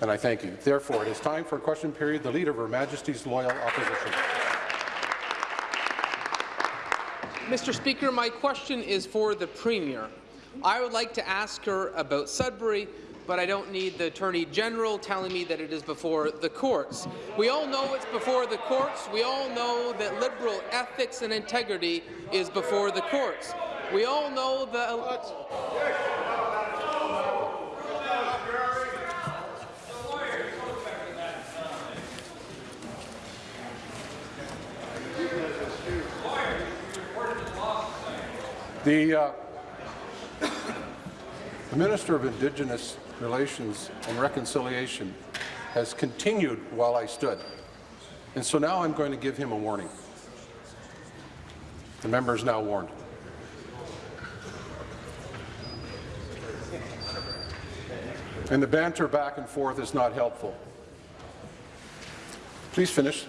And I thank you. Therefore, it is time for a question period. The Leader of Her Majesty's Loyal Opposition. Mr. Speaker, my question is for the Premier. I would like to ask her about Sudbury, but I don't need the Attorney General telling me that it is before the courts. We all know it's before the courts. We all know that liberal ethics and integrity is before the courts. We all know that. The, uh, the Minister of Indigenous Relations and Reconciliation has continued while I stood, and so now I'm going to give him a warning. The member is now warned. And the banter back and forth is not helpful. Please finish.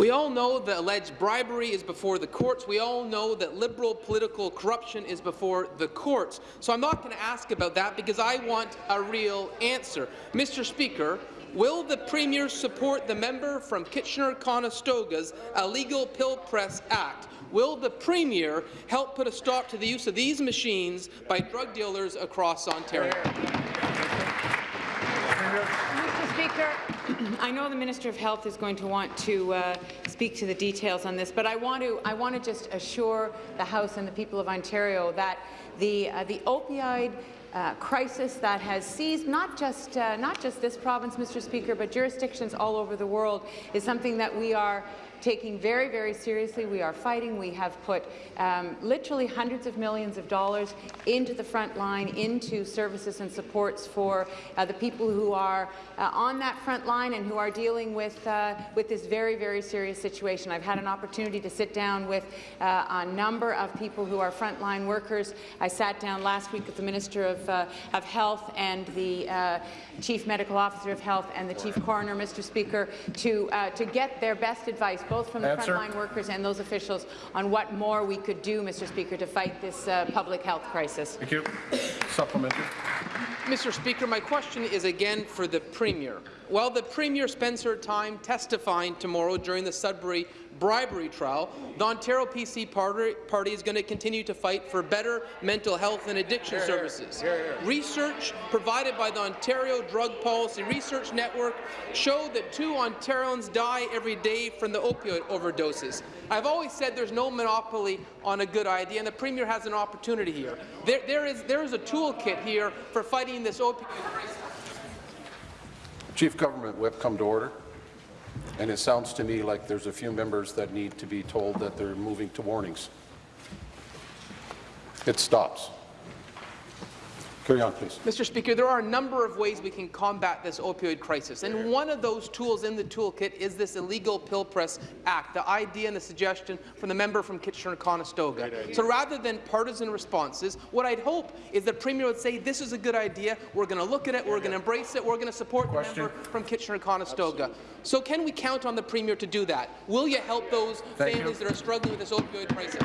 We all know that alleged bribery is before the courts. We all know that liberal political corruption is before the courts. So I'm not going to ask about that because I want a real answer. Mr. Speaker, will the Premier support the member from Kitchener-Conestoga's Illegal Pill Press Act? Will the Premier help put a stop to the use of these machines by drug dealers across Ontario? Mr. Speaker, I know the Minister of Health is going to want to uh, speak to the details on this, but I want to I want to just assure the House and the people of Ontario that the uh, the opioid uh, crisis that has seized not just uh, not just this province, Mr. Speaker, but jurisdictions all over the world is something that we are taking very, very seriously. We are fighting. We have put um, literally hundreds of millions of dollars into the front line, into services and supports for uh, the people who are uh, on that front line and who are dealing with, uh, with this very, very serious situation. I've had an opportunity to sit down with uh, a number of people who are frontline workers. I sat down last week with the Minister of, uh, of Health and the uh, Chief Medical Officer of Health and the Chief Coroner, Mr. Speaker, to, to get their best advice both from the Answer. frontline workers and those officials on what more we could do, Mr. Speaker, to fight this uh, public health crisis. Thank you. Supplementary. Mr. Speaker, my question is again for the Premier. While the Premier spends her time testifying tomorrow during the Sudbury bribery trial, the Ontario PC party, party is going to continue to fight for better mental health and addiction Here, services. here, here. Research provided by the Ontario Drug Policy Research Network showed that two Ontarians die every day from the opioid overdoses. I've always said there's no monopoly on a good idea, and the Premier has an opportunity here. There, there, is, there is a toolkit here for fighting this opioid crisis. Chief Government Whip, come to order. And it sounds to me like there's a few members that need to be told that they're moving to warnings. It stops. Carry on, please. Mr. Speaker, there are a number of ways we can combat this opioid crisis, and one of those tools in the toolkit is this Illegal Pill Press Act, the idea and the suggestion from the member from Kitchener-Conestoga. So rather than partisan responses, what I'd hope is the Premier would say, this is a good idea, we're going to look at it, we're going to embrace it, we're going to support Question. the member from Kitchener-Conestoga. So can we count on the Premier to do that? Will you help those Thank families you. that are struggling with this opioid crisis?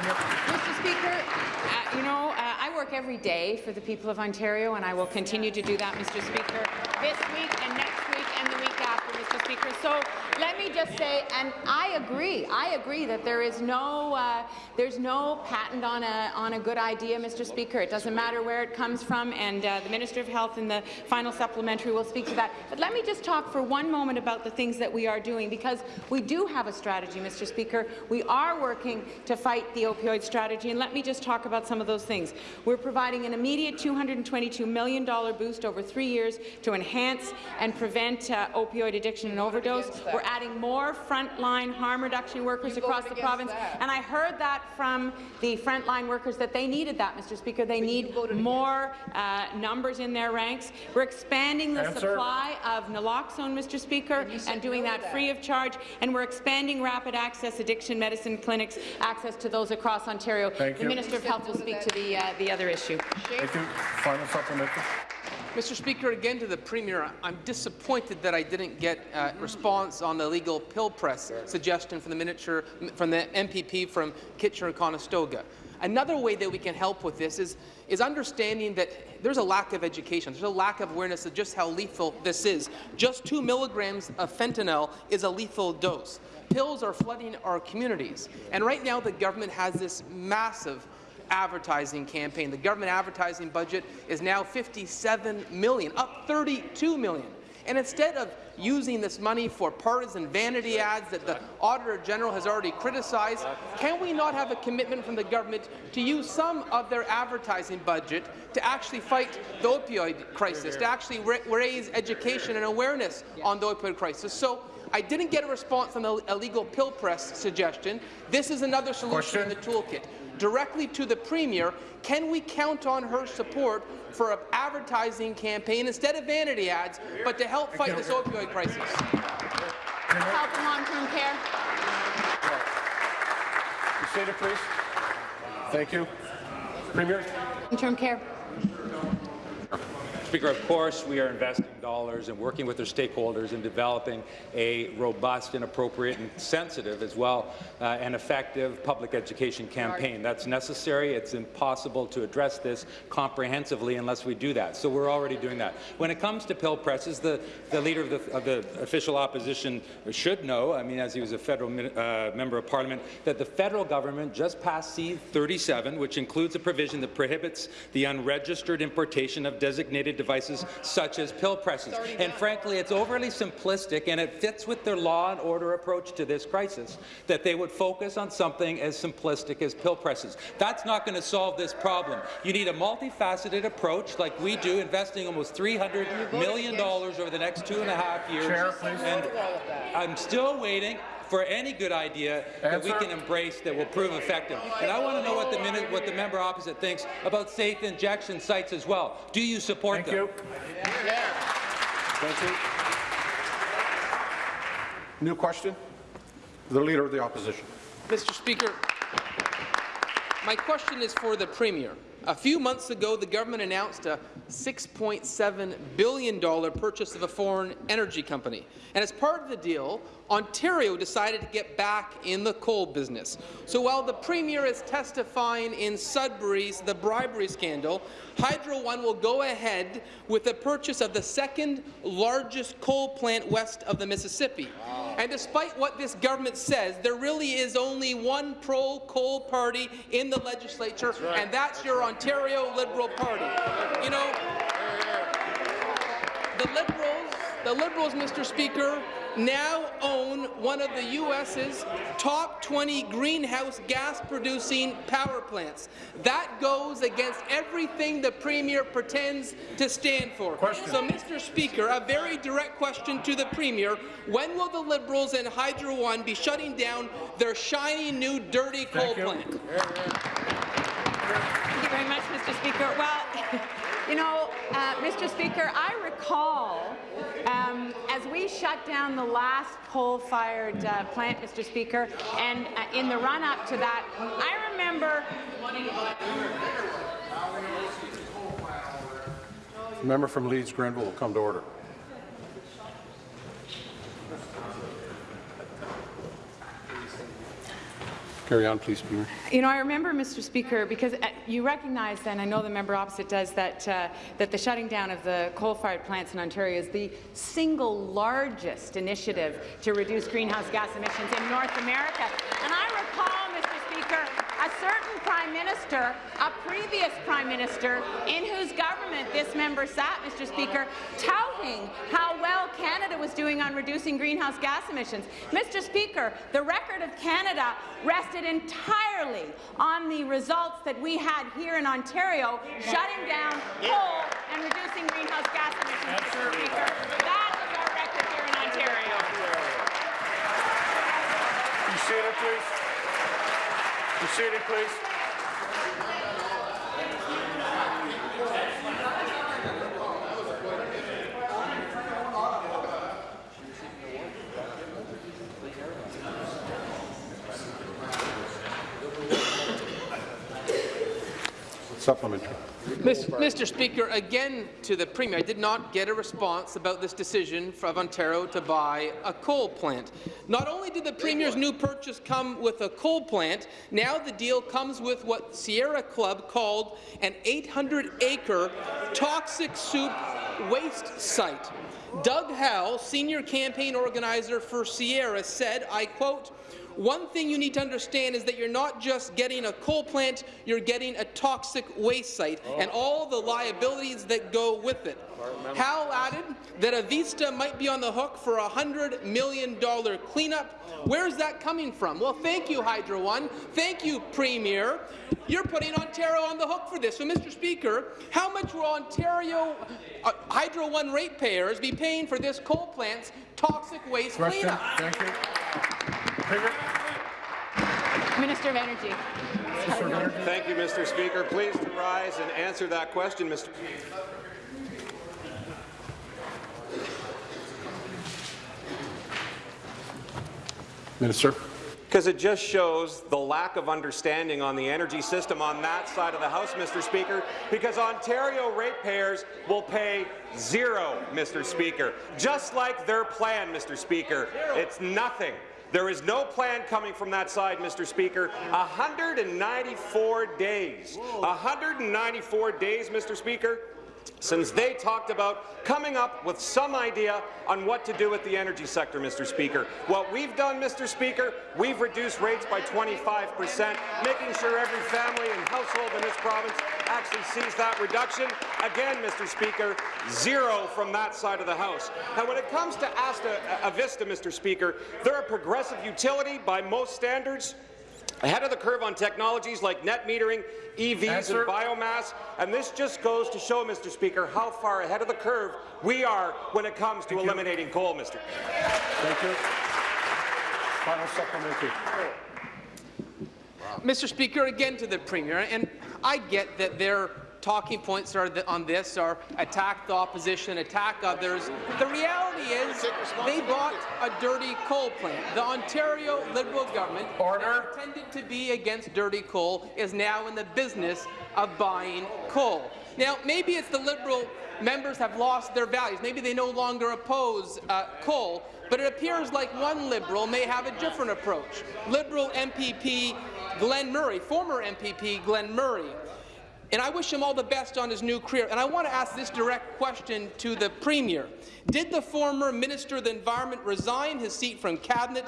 Mr. Speaker, uh, you know, uh, I work every day for the people of Ontario, and I will continue to do that, Mr. Speaker, this week and next week and the week after, Mr. Speaker. So let me just say, and I agree, I agree that there is no, uh, there's no patent on a, on a good idea, Mr. Speaker. It doesn't matter where it comes from, and uh, the Minister of Health in the final supplementary will speak to that. But let me just talk for one moment about the things that we are doing, because we do have a strategy, Mr. Speaker. We are working to fight the opioid strategy, and let me just talk about some of those things. We're providing an immediate $222 million boost over three years to enhance and prevent uh, opioid addiction overdose. We're adding more frontline harm reduction workers across the province, and I heard that from the frontline workers that they needed that, Mr. Speaker. They need more uh, numbers in their ranks. We're expanding the Answer. supply of naloxone, Mr. Speaker, and doing that free of charge, and we're expanding rapid access addiction medicine clinics access to those across Ontario. Thank the you. Minister of Health will speak to the, uh, the other issue. Thank you. Final supplementary. Mr. Speaker, again to the Premier, I'm disappointed that I didn't get a response on the legal pill press suggestion from the, miniature, from the MPP from Kitchener-Conestoga. Another way that we can help with this is, is understanding that there's a lack of education, there's a lack of awareness of just how lethal this is. Just two milligrams of fentanyl is a lethal dose. Pills are flooding our communities, and right now the government has this massive advertising campaign. The government advertising budget is now 57 million, up 32 million. And instead of using this money for partisan vanity ads that the Auditor General has already criticized, can we not have a commitment from the government to use some of their advertising budget to actually fight the opioid crisis, to actually raise education and awareness on the opioid crisis? So I didn't get a response on the illegal pill press suggestion. This is another solution Question? in the toolkit. Directly to the Premier, can we count on her support for an advertising campaign instead of vanity ads, but to help fight this opioid crisis? Health and long-term care. Senator, please. Thank you. Premier. Long-term care. Speaker, of course, we are investing dollars and working with our stakeholders in developing a robust and appropriate and sensitive as well uh, and effective public education campaign. That's necessary. It's impossible to address this comprehensively unless we do that. So we're already doing that. When it comes to pill presses, the, the leader of the, of the official opposition should know, I mean, as he was a federal uh, member of parliament, that the federal government just passed C-37, which includes a provision that prohibits the unregistered importation of designated devices such as pill presses. And frankly, it's overly simplistic, and it fits with their law and order approach to this crisis, that they would focus on something as simplistic as pill presses. That's not going to solve this problem. You need a multifaceted approach like we do, investing almost $300 million over the next two and a half years. Chair, and I'm still waiting for any good idea that we can embrace that will prove effective. And I want to know what the, minute, what the member opposite thinks about safe injection sites as well. Do you support Thank them? You. Yeah. Thank you. New question. The Leader of the Opposition. Mr. Speaker, my question is for the Premier. A few months ago, the government announced a $6.7 billion purchase of a foreign energy company. And as part of the deal, Ontario decided to get back in the coal business. So while the Premier is testifying in Sudbury's the bribery scandal, Hydro One will go ahead with the purchase of the second largest coal plant west of the Mississippi. Wow. And despite what this government says, there really is only one pro-coal party in the legislature, that's right. and that's your Ontario Liberal Party. You know, the Liberals, the Liberals, Mr. Speaker, now own one of the U.S.'s top 20 greenhouse gas-producing power plants. That goes against everything the Premier pretends to stand for. Question. So, Mr. Speaker, a very direct question to the Premier. When will the Liberals and Hydro One be shutting down their shiny new dirty coal plant? Thank you very much, Mr. Speaker. Well, You know, uh, Mr. Speaker, I recall um, as we shut down the last coal-fired uh, plant, Mr. Speaker, and uh, in the run-up to that, I remember. Member from Leeds Grenville will come to order. Carry on, please, Speaker. You know, I remember, Mr. Speaker, because uh, you recognize, and I know the member opposite does, that uh, that the shutting down of the coal-fired plants in Ontario is the single largest initiative to reduce greenhouse gas emissions in North America. And I recall, Mr. Speaker, a certain Prime Minister, a previous Prime Minister, in whose government this member sat, Mr. Speaker, touting how well Canada was doing on reducing greenhouse gas emissions. Mr. Speaker, the record of Canada rested entirely on the results that we had here in Ontario, shutting down coal and reducing greenhouse gas emissions, Mr. Speaker. That is our record here in Ontario. You see it, please. Be seated, please. Supplementary. Mr. Speaker, again to the Premier, I did not get a response about this decision of Ontario to buy a coal plant. Not only did the Premier's new purchase come with a coal plant, now the deal comes with what Sierra Club called an 800-acre toxic soup waste site. Doug Howell, senior campaign organizer for Sierra, said, I quote, one thing you need to understand is that you're not just getting a coal plant, you're getting a toxic waste site and all the liabilities that go with it. Howell added that Avista might be on the hook for a $100 million cleanup. Where's that coming from? Well, thank you, Hydro One. Thank you, Premier. You're putting Ontario on the hook for this. So, Mr. Speaker, how much will Ontario uh, Hydro One ratepayers be paying for this coal plant's toxic waste Question. cleanup? Thank you. Premier. Minister of Energy. Thank you, Mr. Speaker. Please to rise and answer that question, Mr. Minister. Because it just shows the lack of understanding on the energy system on that side of the House, Mr. Speaker, because Ontario ratepayers will pay zero, Mr. Speaker, just like their plan, Mr. Speaker. It's nothing. There is no plan coming from that side, Mr. Speaker. 194 days. 194 days, Mr. Speaker, since they talked about coming up with some idea on what to do with the energy sector, Mr. Speaker. What we've done, Mr. Speaker, we've reduced rates by 25 percent, making sure every family and household in this province actually sees that reduction. Again, Mr. Speaker, zero from that side of the House. Now, when it comes to Asta uh, Avista, Mr. Speaker, they're a progressive utility by most standards, ahead of the curve on technologies like net metering, EVs Answer. and biomass, and this just goes to show, Mr. Speaker, how far ahead of the curve we are when it comes to eliminating coal, Mr. Thank you. Final supplementary. Mr. Speaker, again to the Premier, and I get that their talking points are th on this are attack the opposition, attack others. The reality is they bought a dirty coal plant. The Ontario Liberal government, Order. that pretended to be against dirty coal, is now in the business of buying coal. Now, maybe it's the Liberal members have lost their values. Maybe they no longer oppose uh, coal, but it appears like one Liberal may have a different approach. Liberal MPP Glenn Murray, former MPP Glenn Murray, and I wish him all the best on his new career. And I want to ask this direct question to the Premier. Did the former Minister of the Environment resign his seat from Cabinet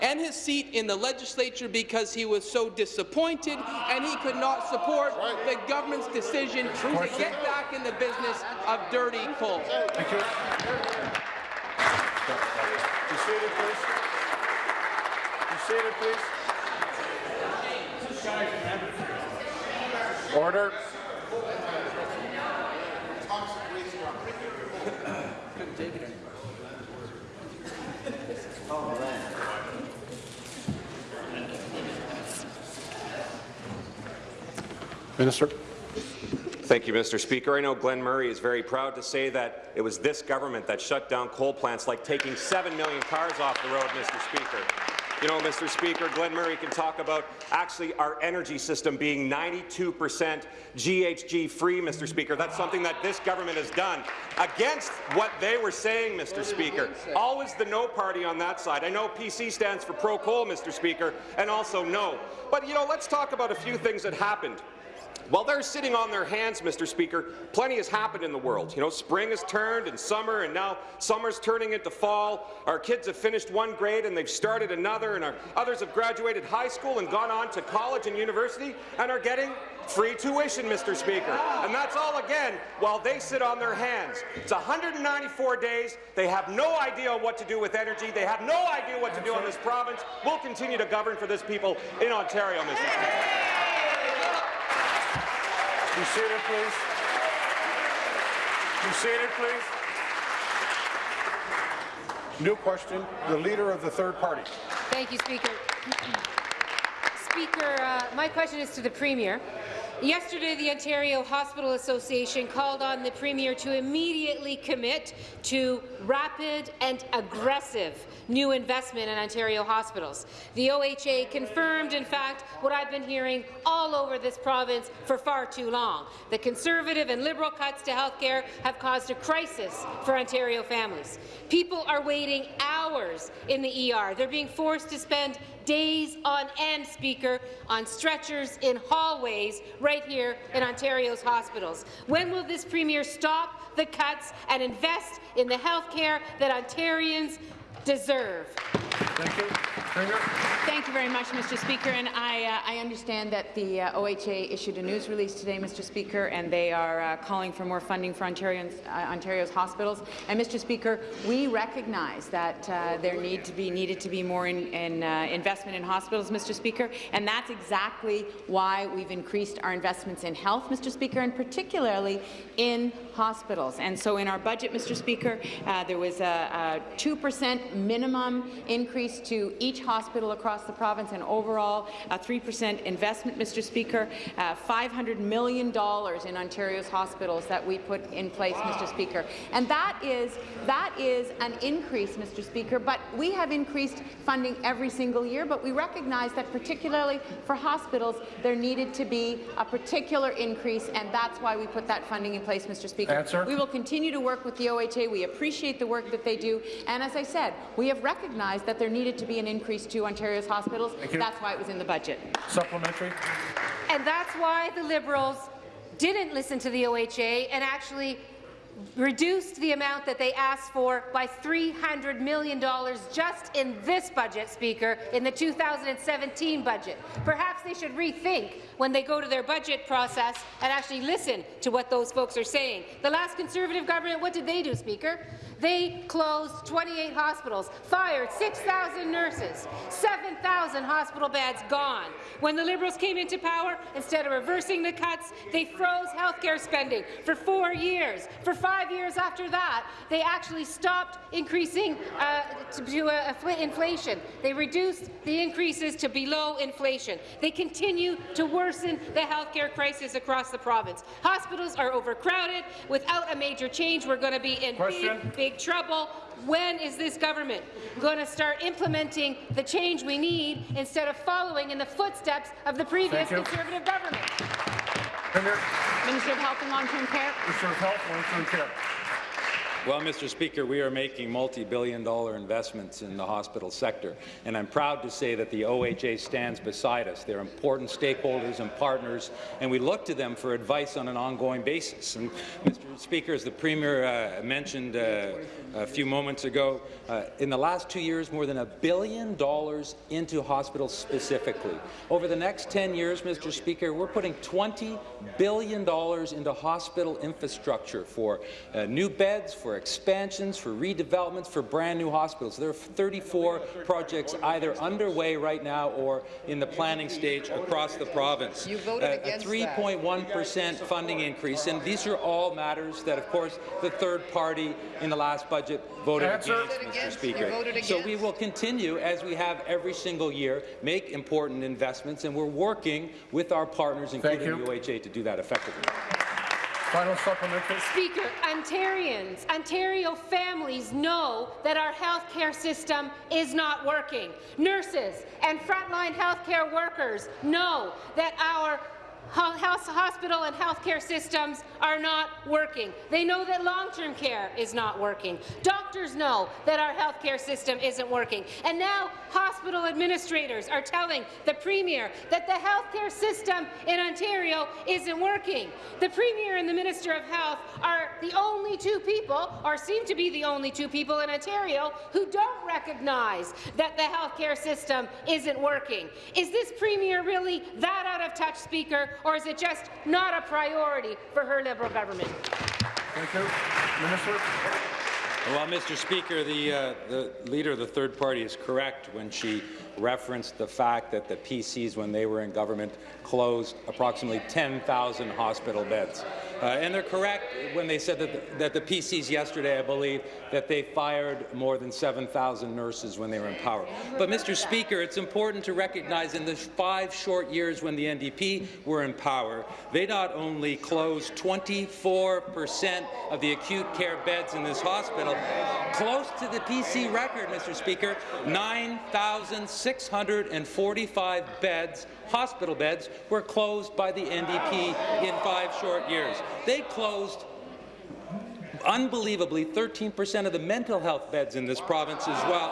and his seat in the legislature because he was so disappointed and he could not support the government's decision to get back in the business of dirty coal? Thank you. Be seated, please. Be seated, please. Order. Minister. Thank you, Mr. Speaker. I know Glenn Murray is very proud to say that it was this government that shut down coal plants like taking 7 million cars off the road, Mr. Speaker. You know, Mr. Speaker, Glenn Murray can talk about actually our energy system being 92 percent GHG-free, Mr. Speaker. That's something that this government has done against what they were saying, Mr. Speaker. Always the no party on that side. I know PC stands for pro-coal, Mr. Speaker, and also no. But, you know, let's talk about a few things that happened. While they're sitting on their hands, Mr. Speaker, plenty has happened in the world. You know, spring has turned and summer, and now summer's turning into fall. Our kids have finished one grade and they've started another, and our others have graduated high school and gone on to college and university and are getting free tuition, Mr. Speaker. And that's all again while they sit on their hands. It's 194 days. They have no idea what to do with energy. They have no idea what to do in this province. We'll continue to govern for this people in Ontario, Mr. Speaker. Be seated, please. Be seated, please. New question, the Leader of the Third Party. Thank you, Speaker. Speaker, uh, my question is to the Premier. Yesterday, the Ontario Hospital Association called on the Premier to immediately commit to rapid and aggressive new investment in Ontario hospitals. The OHA confirmed, in fact, what I've been hearing all over this province for far too long. The Conservative and Liberal cuts to health care have caused a crisis for Ontario families. People are waiting hours in the ER. They're being forced to spend days on end, Speaker, on stretchers in hallways right here in Ontario's hospitals. When will this Premier stop the cuts and invest in the health care that Ontarians deserve? Thank you. Thank you very much, Mr. Speaker. And I, uh, I understand that the uh, OHA issued a news release today, Mr. Speaker, and they are uh, calling for more funding for uh, Ontario's hospitals. And Mr. Speaker, we recognize that uh, there need to be needed to be more in, in uh, investment in hospitals, Mr. Speaker, and that's exactly why we've increased our investments in health, Mr. Speaker, and particularly in hospitals. And so in our budget, Mr. Speaker, there was a 2% minimum increase to each hospital across the province and overall a 3% investment, Mr. Speaker, uh, $500 million in Ontario's hospitals that we put in place, Mr. Speaker. And that is, that is an increase, Mr. Speaker, but we have increased funding every single year, but we recognize that particularly for hospitals, there needed to be a particular increase, and that's why we put that funding in place, Mr. Speaker. Answer. We will continue to work with the OHA. We appreciate the work that they do, and as I said, we have recognized that there needed to be an increase to Ontario's hospitals. That's why it was in the budget. Supplementary? And that's why the Liberals didn't listen to the OHA and actually reduced the amount that they asked for by $300 million just in this budget, Speaker, in the 2017 budget. Perhaps they should rethink when they go to their budget process and actually listen to what those folks are saying. The last Conservative government, what did they do, Speaker? They closed 28 hospitals, fired 6,000 nurses, 7,000 hospital beds gone. When the Liberals came into power, instead of reversing the cuts, they froze healthcare spending for four years. For five years after that, they actually stopped increasing uh, to, to uh, inflation. They reduced the increases to below inflation. They continue to worsen the healthcare crisis across the province. Hospitals are overcrowded. Without a major change, we're going to be in Question. big, big trouble. When is this government going to start implementing the change we need instead of following in the footsteps of the previous Conservative government? Premier? Minister of Health and Long-Term Care. Minister of Health, Long-Term Care. Well, Mr. Speaker, we are making multi-billion dollar investments in the hospital sector, and I'm proud to say that the OHA stands beside us. They're important stakeholders and partners, and we look to them for advice on an ongoing basis. And, Mr. Speaker, as the Premier uh, mentioned uh, a few moments ago, uh, in the last two years, more than a billion dollars into hospitals specifically. Over the next 10 years, Mr. Speaker, we're putting $20 billion into hospital infrastructure for uh, new beds, for expansions, for redevelopments, for brand new hospitals. There are 34 projects either underway right now or in the planning stage across the province. You voted Uh, against a 3.1% funding increase, and these are all matters that, of course, the third party in the last budget voted Answer. against, Mr. Speaker. So we will continue, as we have every single year, make important investments, and we're working with our partners, including you. the OHA, to do that effectively. Final supplementary? Speaker, Ontarians, Ontario families know that our health care system is not working. Nurses and frontline health care workers know that our hospital and healthcare systems are not working. They know that long-term care is not working. Doctors know that our healthcare system isn't working. And now hospital administrators are telling the Premier that the healthcare system in Ontario isn't working. The Premier and the Minister of Health are the only two people, or seem to be the only two people in Ontario, who don't recognize that the healthcare system isn't working. Is this Premier really that out of touch, Speaker, or is it just not a priority for her Liberal government? Thank you. Minister? Well, Mr. Speaker, the, uh, the leader of the third party is correct when she referenced the fact that the PCs, when they were in government, closed approximately 10,000 hospital beds. Uh, and they're correct when they said that the, that the PCs yesterday, I believe, that they fired more than 7,000 nurses when they were in power. But, Mr. Speaker, it's important to recognize in the five short years when the NDP were in power, they not only closed 24 percent of the acute care beds in this hospital, close to the PC record, Mr. Speaker, 9,645 beds hospital beds were closed by the NDP in five short years. They closed unbelievably 13% of the mental health beds in this province as well.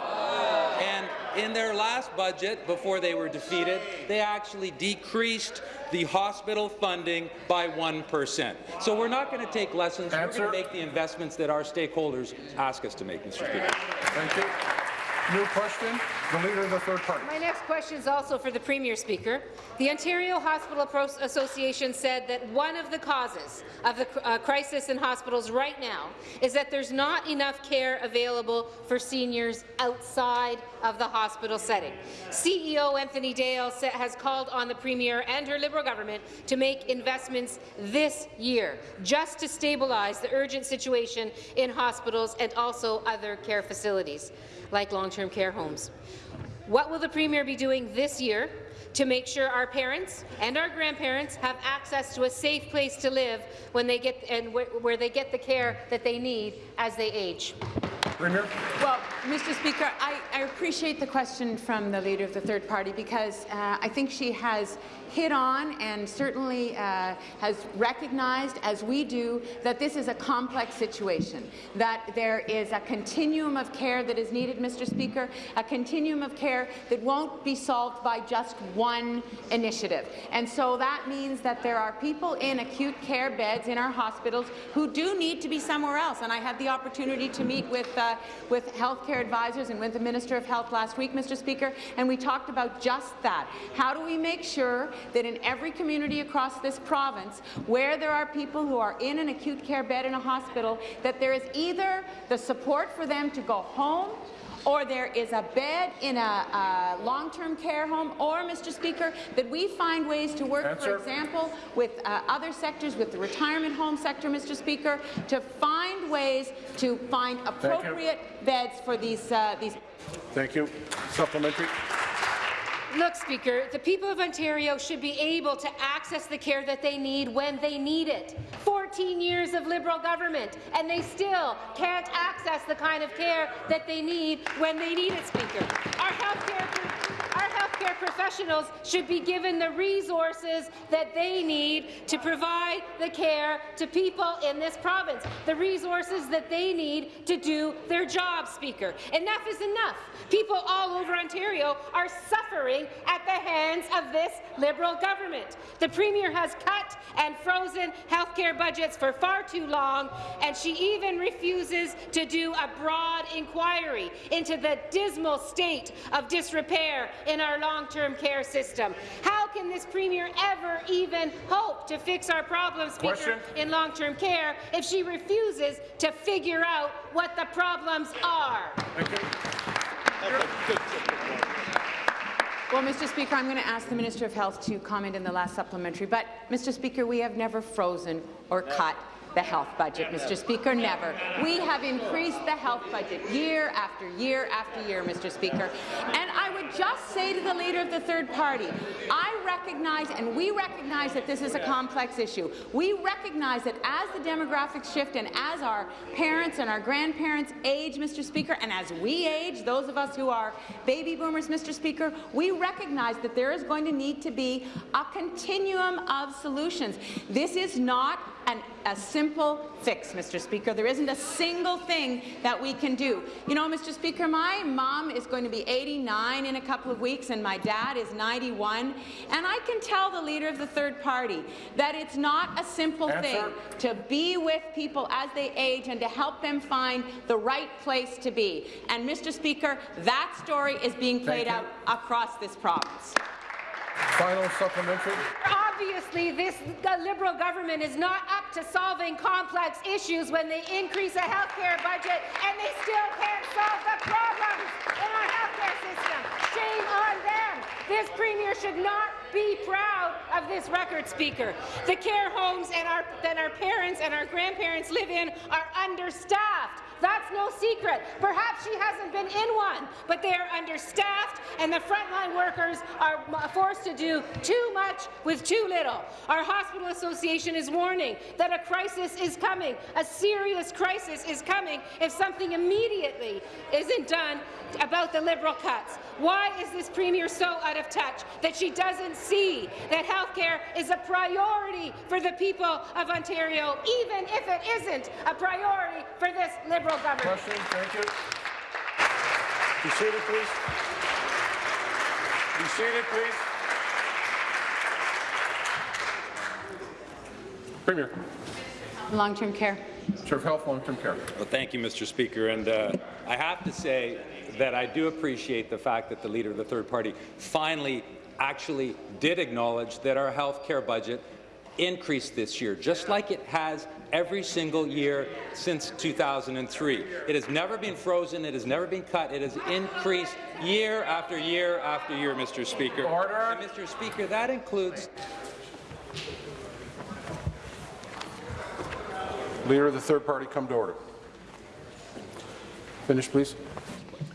And in their last budget, before they were defeated, they actually decreased the hospital funding by 1%. So we're not going to take lessons. Answer. We're going to make the investments that our stakeholders ask us to make, Mr. Speaker. Thank you. New question, the Leader of the Third Party. My next question is also for the Premier Speaker. The Ontario Hospital Pro Association said that one of the causes of the uh, crisis in hospitals right now is that there's not enough care available for seniors outside of the hospital setting. CEO Anthony Dale has called on the Premier and her Liberal government to make investments this year just to stabilize the urgent situation in hospitals and also other care facilities like long-term care homes. What will the Premier be doing this year to make sure our parents and our grandparents have access to a safe place to live when they get and wh where they get the care that they need as they age? Premier. Well, Mr. Speaker, I, I, appreciate the question from the Leader of the Third Party because uh, I think she has hit on and certainly uh, has recognized, as we do, that this is a complex situation, that there is a continuum of care that is needed, Mr. Speaker, a continuum of care that won't be solved by just one initiative. And so that means that there are people in acute care beds in our hospitals who do need to be somewhere else. And I had the opportunity to meet with, uh, with healthcare advisors and with the Minister of Health last week, Mr. Speaker, and we talked about just that. How do we make sure that in every community across this province where there are people who are in an acute care bed in a hospital, that there is either the support for them to go home or there is a bed in a, a long-term care home, or, Mr. Speaker, that we find ways to work, Answer. for example, with uh, other sectors, with the retirement home sector, Mr. Speaker, to find ways to find appropriate beds for these, uh, these. Thank you. Supplementary. Look, Speaker, the people of Ontario should be able to access the care that they need when they need it. 14 years of Liberal government, and they still can't access the kind of care that they need when they need it, Speaker. Our healthcare our healthcare professionals should be given the resources that they need to provide the care to people in this province, the resources that they need to do their job, Speaker. Enough is enough. People all over Ontario are suffering at the hands of this Liberal government. The Premier has cut and frozen healthcare budgets for far too long, and she even refuses to do a broad inquiry into the dismal state of disrepair in our long-term care system. How can this Premier ever even hope to fix our problems, Speaker, in long-term care if she refuses to figure out what the problems are? Well, Mr. Speaker, I'm going to ask the Minister of Health to comment in the last supplementary. But, Mr. Speaker, we have never frozen or cut the health budget, Mr. Speaker, never. We have increased the health budget year after year after year, Mr. Speaker. And I would just say to the Leader of the Third Party, I recognize and we recognize that this is a complex issue. We recognize that as the demographics shift and as our parents and our grandparents age, Mr. Speaker, and as we age, those of us who are baby boomers, Mr. Speaker, we recognize that there is going to need to be a continuum of solutions. This is not an, a simple fix, Mr. Speaker. There isn't a single thing that we can do. You know, Mr. Speaker, my mom is going to be 89 in a couple of weeks, and my dad is 91. And I can tell the Leader of the Third Party that it's not a simple Answer. thing to be with people as they age and to help them find the right place to be. And, Mr. Speaker, that story is being played out across this province. Final supplementary. Obviously, this Liberal government is not up to solving complex issues when they increase a healthcare budget and they still can't solve the problems in our healthcare system. Shame on them. This Premier should not be proud of this record, Speaker. The care homes and our, that our parents and our grandparents live in are understaffed. That's no secret. Perhaps she hasn't been in one, but they are understaffed, and the frontline workers are forced to do too much with too little. Our hospital association is warning that a crisis is coming. A serious crisis is coming if something immediately isn't done about the Liberal cuts. Why is this Premier so out of touch that she doesn't see that health care is a priority for the people of Ontario, even if it isn't a priority for this Liberal government? Question, thank you. Be seated, please. Be seated, please. Premier, Long-term care. Chair of Health, Long-Term Care. Well, thank you, Mr. Speaker. And uh, I have to say that I do appreciate the fact that the leader of the third party finally actually did acknowledge that our health care budget increased this year, just like it has every single year since 2003. It has never been frozen. It has never been cut. It has increased year after year after year, Mr. Speaker. Order. And, Mr. Speaker, that includes Leader of the third party, come to order. Finish, please.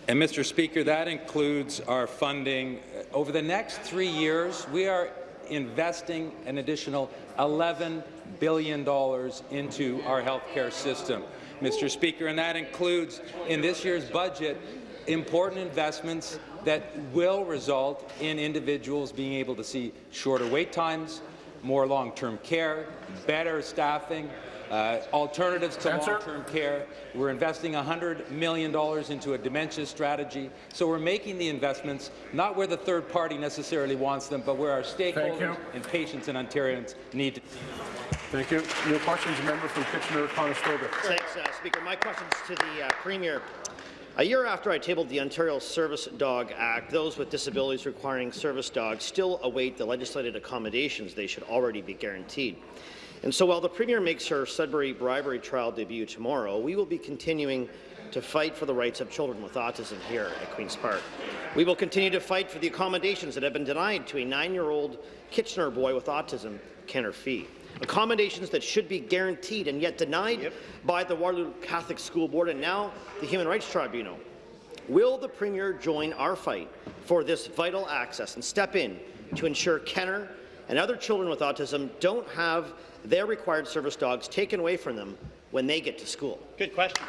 And Mr. Speaker, that includes our funding. Over the next three years, we are investing an additional $11 billion dollars into our healthcare system. Mr. Speaker, and that includes, in this year's budget, important investments that will result in individuals being able to see shorter wait times, more long-term care, better staffing, uh, alternatives to long-term care. We're investing $100 million into a dementia strategy. So we're making the investments not where the third party necessarily wants them, but where our stakeholders and patients and Ontarians need to. Thank you. New questions, member from Kitchener-Conestoga. Thanks, uh, Speaker. My question is to the uh, Premier. A year after I tabled the Ontario Service Dog Act, those with disabilities requiring service dogs still await the legislated accommodations they should already be guaranteed. And so while the Premier makes her Sudbury bribery trial debut tomorrow, we will be continuing to fight for the rights of children with autism here at Queen's Park. We will continue to fight for the accommodations that have been denied to a nine-year-old Kitchener boy with autism, Kenner Fee. Accommodations that should be guaranteed and yet denied by the Waterloo Catholic School Board and now the Human Rights Tribunal. Will the Premier join our fight for this vital access and step in to ensure Kenner and other children with autism don't have their required service dogs taken away from them when they get to school? Good question.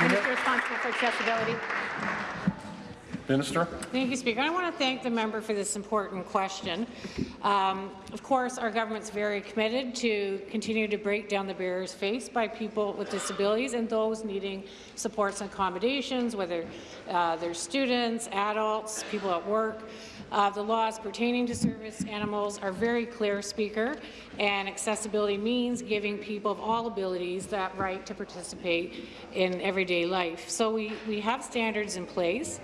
Minister responsible for accessibility. Minister. Thank you, Speaker. I want to thank the member for this important question. Um, of course, our government's very committed to continue to break down the barriers faced by people with disabilities and those needing supports and accommodations, whether uh, they're students, adults, people at work. Uh, the laws pertaining to service animals are very clear, Speaker, and accessibility means giving people of all abilities that right to participate in everyday life. So we, we have standards in place.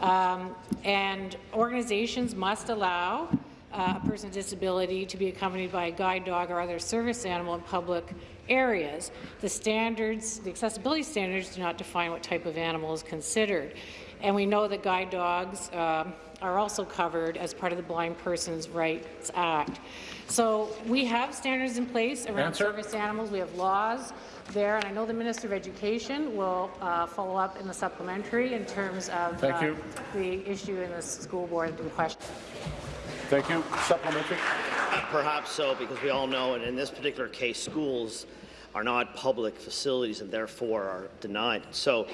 Um, and organizations must allow uh, a person with disability to be accompanied by a guide dog or other service animal in public areas. The standards, the accessibility standards do not define what type of animal is considered. And we know that guide dogs um, are also covered as part of the Blind Persons Rights Act. So we have standards in place around Answer. service animals. We have laws there, and I know the Minister of Education will uh, follow up in the supplementary in terms of Thank uh, you. the issue in the school board in question. Thank you. Supplementary. Perhaps so, because we all know, and in this particular case, schools are not public facilities and therefore are denied. So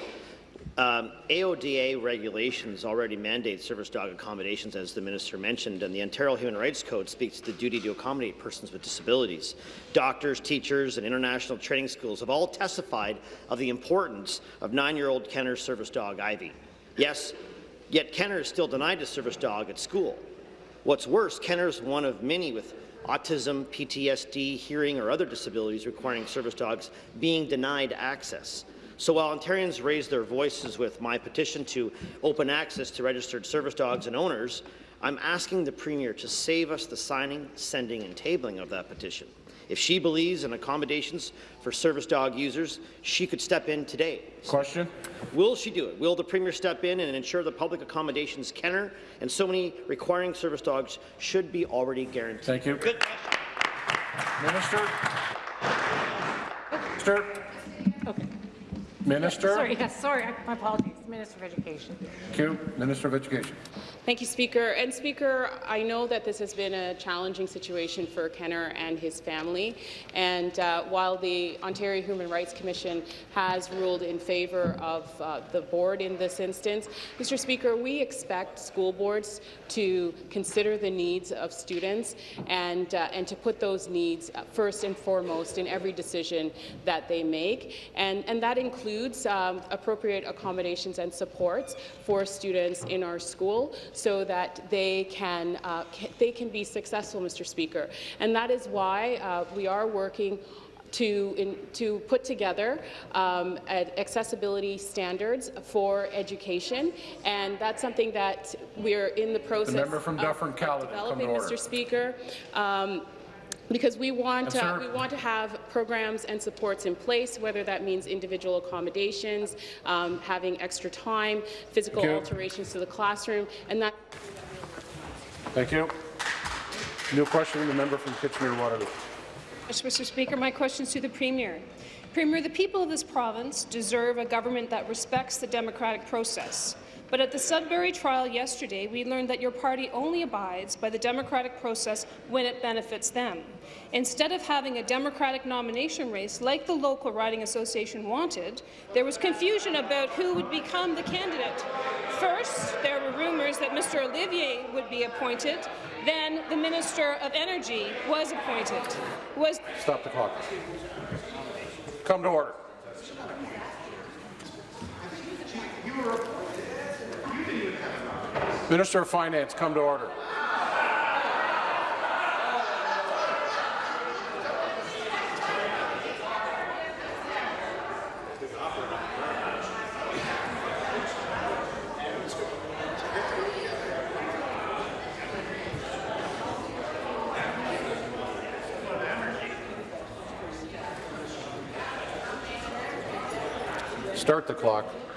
um, AODA regulations already mandate service dog accommodations, as the minister mentioned, and the Ontario Human Rights Code speaks to the duty to accommodate persons with disabilities. Doctors, teachers, and international training schools have all testified of the importance of nine-year-old Kenner's service dog, Ivy. Yes, yet Kenner is still denied a service dog at school. What's worse, Kenner is one of many with autism, PTSD, hearing, or other disabilities requiring service dogs being denied access. So while Ontarians raise their voices with my petition to open access to registered service dogs and owners, I'm asking the Premier to save us the signing, sending, and tabling of that petition. If she believes in accommodations for service dog users, she could step in today. Question? Will she do it? Will the Premier step in and ensure the public accommodations Kenner and so many requiring service dogs should be already guaranteed? Thank you. Good. Minister? Oh. Minister? Minister? Sorry, yes, sorry, my apologies. Minister of Education. Thank you. Minister of Education. Thank you, Speaker. And Speaker, I know that this has been a challenging situation for Kenner and his family. And uh, while the Ontario Human Rights Commission has ruled in favour of uh, the board in this instance, Mr. Speaker, we expect school boards to consider the needs of students and uh, and to put those needs first and foremost in every decision that they make. And and that includes um, appropriate accommodations and supports for students in our school so that they can, uh, ca they can be successful, Mr. Speaker. And that is why uh, we are working to, in, to put together um, accessibility standards for education, and that's something that we're in the process The member from Dufferin-Caledon, come developing. Mr. Speaker. Um, because we want, Yes, uh, we want to have programs and supports in place, whether that means individual accommodations, um, having extra time, physical alterations to the classroom, and that Thank you. New question, the member from Kitchener-Waterloo. Yes, Mr. Speaker, my question is to the Premier. Premier, the people of this province deserve a government that respects the democratic process. But at the Sudbury trial yesterday, we learned that your party only abides by the democratic process when it benefits them. Instead of having a democratic nomination race like the local riding association wanted, there was confusion about who would become the candidate. First, there were rumours that Mr. Olivier would be appointed. Then the Minister of Energy was appointed. Was Stop the clock. Come to order. Minister of Finance, come to order. Start the clock.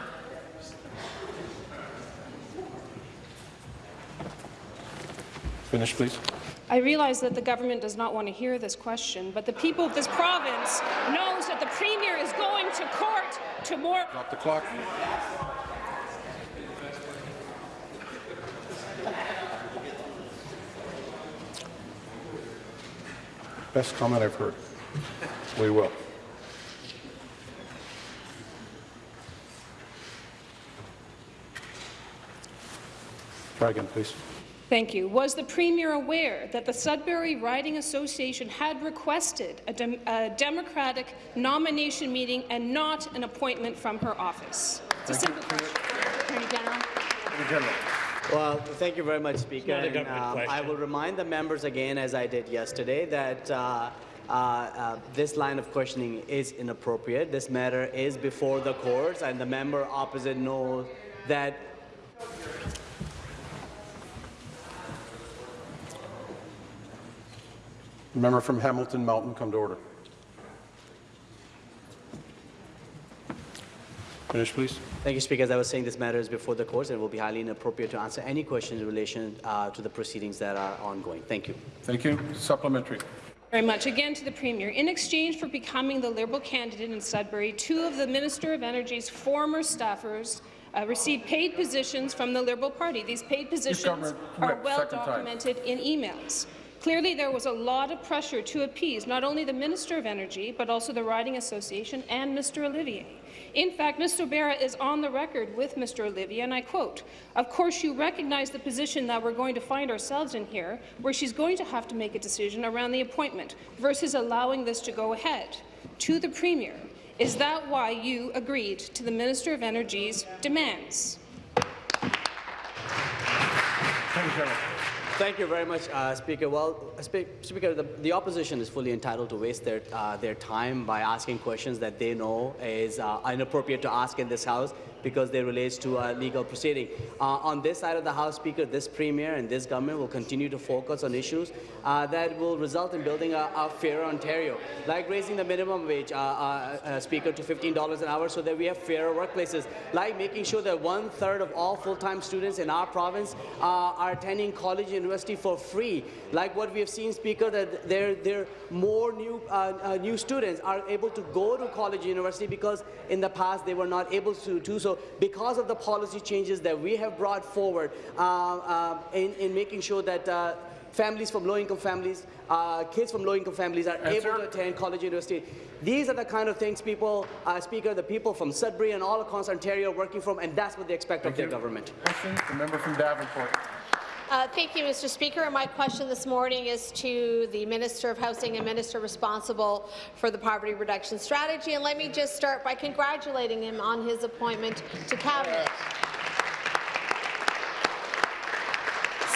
Finish, please. I realize that the government does not want to hear this question, but the people of this province knows that the Premier is going to court to more Stop the clock. Best comment I've heard. We will. Try again, please. Thank you. Was the Premier aware that the Sudbury Riding Association had requested a, dem a Democratic nomination meeting and not an appointment from her office? It's a simple question. Attorney General. Attorney General. Well, thank you very much, Speaker. And, government um, I will remind the members again, as I did yesterday, that uh, uh, uh, this line of questioning is inappropriate. This matter is before the courts, and the member opposite knows that Member from Hamilton Mountain, come to order. Finish, please. Thank you, Speaker. As I was saying, this matter is before the courts and it will be highly inappropriate to answer any questions in relation uh, to the proceedings that are ongoing. Thank you. Thank you. Supplementary. very much. Again to the Premier. In exchange for becoming the Liberal candidate in Sudbury, two of the Minister of Energy's former staffers uh, received paid positions from the Liberal Party. These paid positions are well second time. documented in emails. Clearly, there was a lot of pressure to appease not only the Minister of Energy, but also the Riding Association and Mr. Olivier. In fact, Mr. Barra is on the record with Mr. Olivier, and I quote, Of course, you recognize the position that we're going to find ourselves in here, where she's going to have to make a decision around the appointment versus allowing this to go ahead. To the Premier, is that why you agreed to the Minister of Energy's demands? Attorney General. Thank you very much, uh, Speaker. Well, uh, Spe Speaker, the, the, opposition is fully entitled to waste their, uh, their time by asking questions that they know is uh, inappropriate to ask in this House because they relate to a legal proceeding. Uh, on this side of the House, Speaker, this Premier and this government will continue to focus on issues uh, that will result in building a, a fairer Ontario, like raising the minimum wage, uh, uh, uh Speaker, to $15 an hour so that we have fairer workplaces, like making sure that one-third of all full-time students in our province uh, are attending college and university for free, like what we have seen, Speaker, that there, there more new, new students are able to go to college and university because in the past they were not able to do so because of the policy changes that we have brought forward uh, uh, in, in, making sure that uh, families from low-income families, uh, kids from low-income families are able to attend college university. These are the kind of things people, uh, Speaker, the people from Sudbury and all across Ontario are working from, and that's what they expect Thank of you. their government. Question, the member from Davenport. Uh, thank you, Mr. Speaker. My question this morning is to the Minister of Housing and Minister responsible for the poverty reduction strategy. And let me just start by congratulating him on his appointment to Cabinet.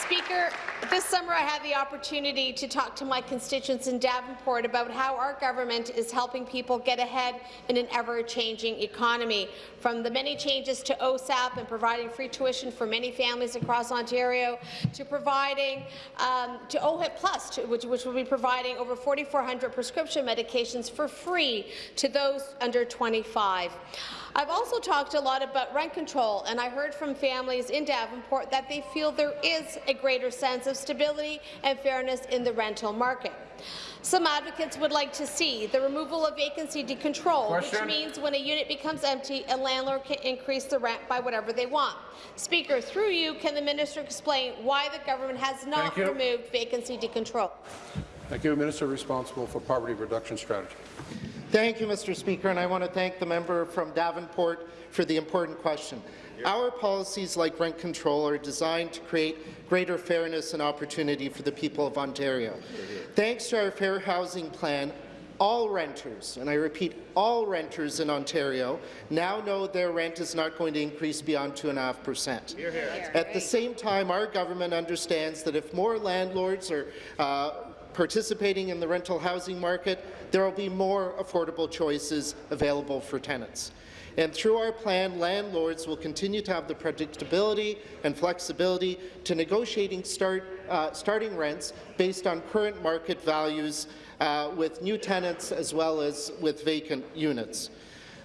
Speaker, this summer, I had the opportunity to talk to my constituents in Davenport about how our government is helping people get ahead in an ever-changing economy. From the many changes to OSAP and providing free tuition for many families across Ontario, to providing um, to OHIP Plus, to, which, which will be providing over 4,400 prescription medications for free to those under 25. I've also talked a lot about rent control, and I heard from families in Davenport that they feel there is a greater sense of stability and fairness in the rental market. Some advocates would like to see the removal of vacancy decontrol, Question. which means when a unit becomes empty, a landlord can increase the rent by whatever they want. Speaker, through you, can the minister explain why the government has not removed vacancy decontrol? Thank you, Minister responsible for poverty reduction strategy. Thank you, Mr. Speaker, and I want to thank the member from Davenport for the important question. Our policies like rent control are designed to create greater fairness and opportunity for the people of Ontario. Thanks to our Fair Housing Plan, all renters, and I repeat, all renters in Ontario now know their rent is not going to increase beyond 2.5%. At the same time, our government understands that if more landlords are uh, participating in the rental housing market, there will be more affordable choices available for tenants. And through our plan, landlords will continue to have the predictability and flexibility to negotiating start, uh, starting rents based on current market values uh, with new tenants as well as with vacant units.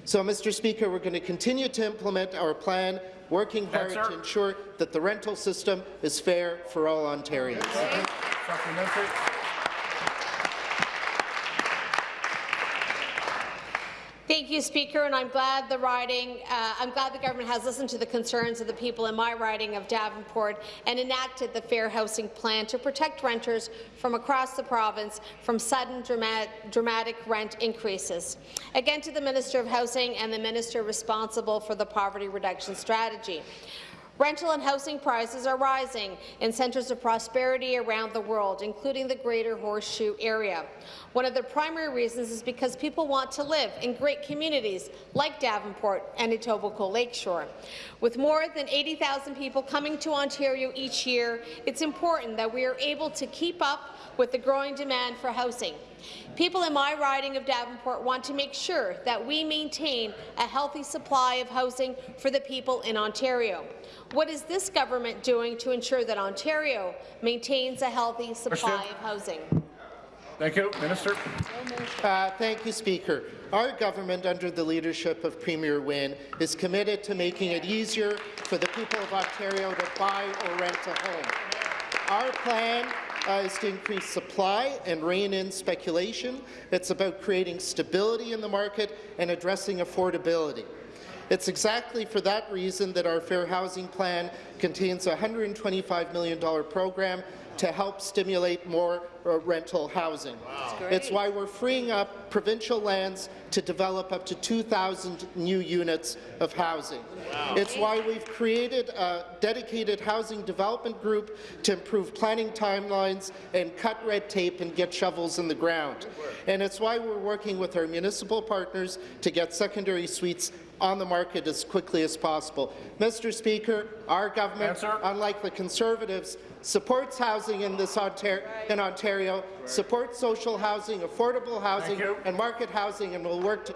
So, Mr. Speaker, we're going to continue to implement our plan, working hard to ensure that the rental system is fair for all Ontarians. Thank you, Speaker, and I'm glad the riding, uh, I'm glad the government has listened to the concerns of the people in my riding of Davenport and enacted the Fair Housing Plan to protect renters from across the province from sudden dramatic, dramatic rent increases. Again, to the Minister of Housing and the Minister responsible for the poverty reduction strategy. Rental and housing prices are rising in centres of prosperity around the world, including the Greater Horseshoe area. One of the primary reasons is because people want to live in great communities like Davenport and Etobicoke Lakeshore. With more than 80,000 people coming to Ontario each year, it's important that we are able to keep up with the growing demand for housing. People in my riding of Davenport want to make sure that we maintain a healthy supply of housing for the people in Ontario. What is this government doing to ensure that Ontario maintains a healthy supply of housing? Thank you. Minister. Uh, thank you, Speaker. Our government, under the leadership of Premier Wynne, is committed to making it easier for the people of Ontario to buy or rent a home. Our plan is to increase supply and rein in speculation. It's about creating stability in the market and addressing affordability. It's exactly for that reason that our Fair Housing Plan contains a $125 million program to help stimulate more uh, rental housing. Wow. It's why we're freeing up provincial lands to develop up to 2,000 new units of housing. Wow. It's why we've created a dedicated housing development group to improve planning timelines and cut red tape and get shovels in the ground. And it's why we're working with our municipal partners to get secondary suites on the market as quickly as possible. Mr. Speaker, our government, Answer. unlike the Conservatives, supports housing in this Ontario, in Ontario supports social housing, affordable housing, and market housing, and will work to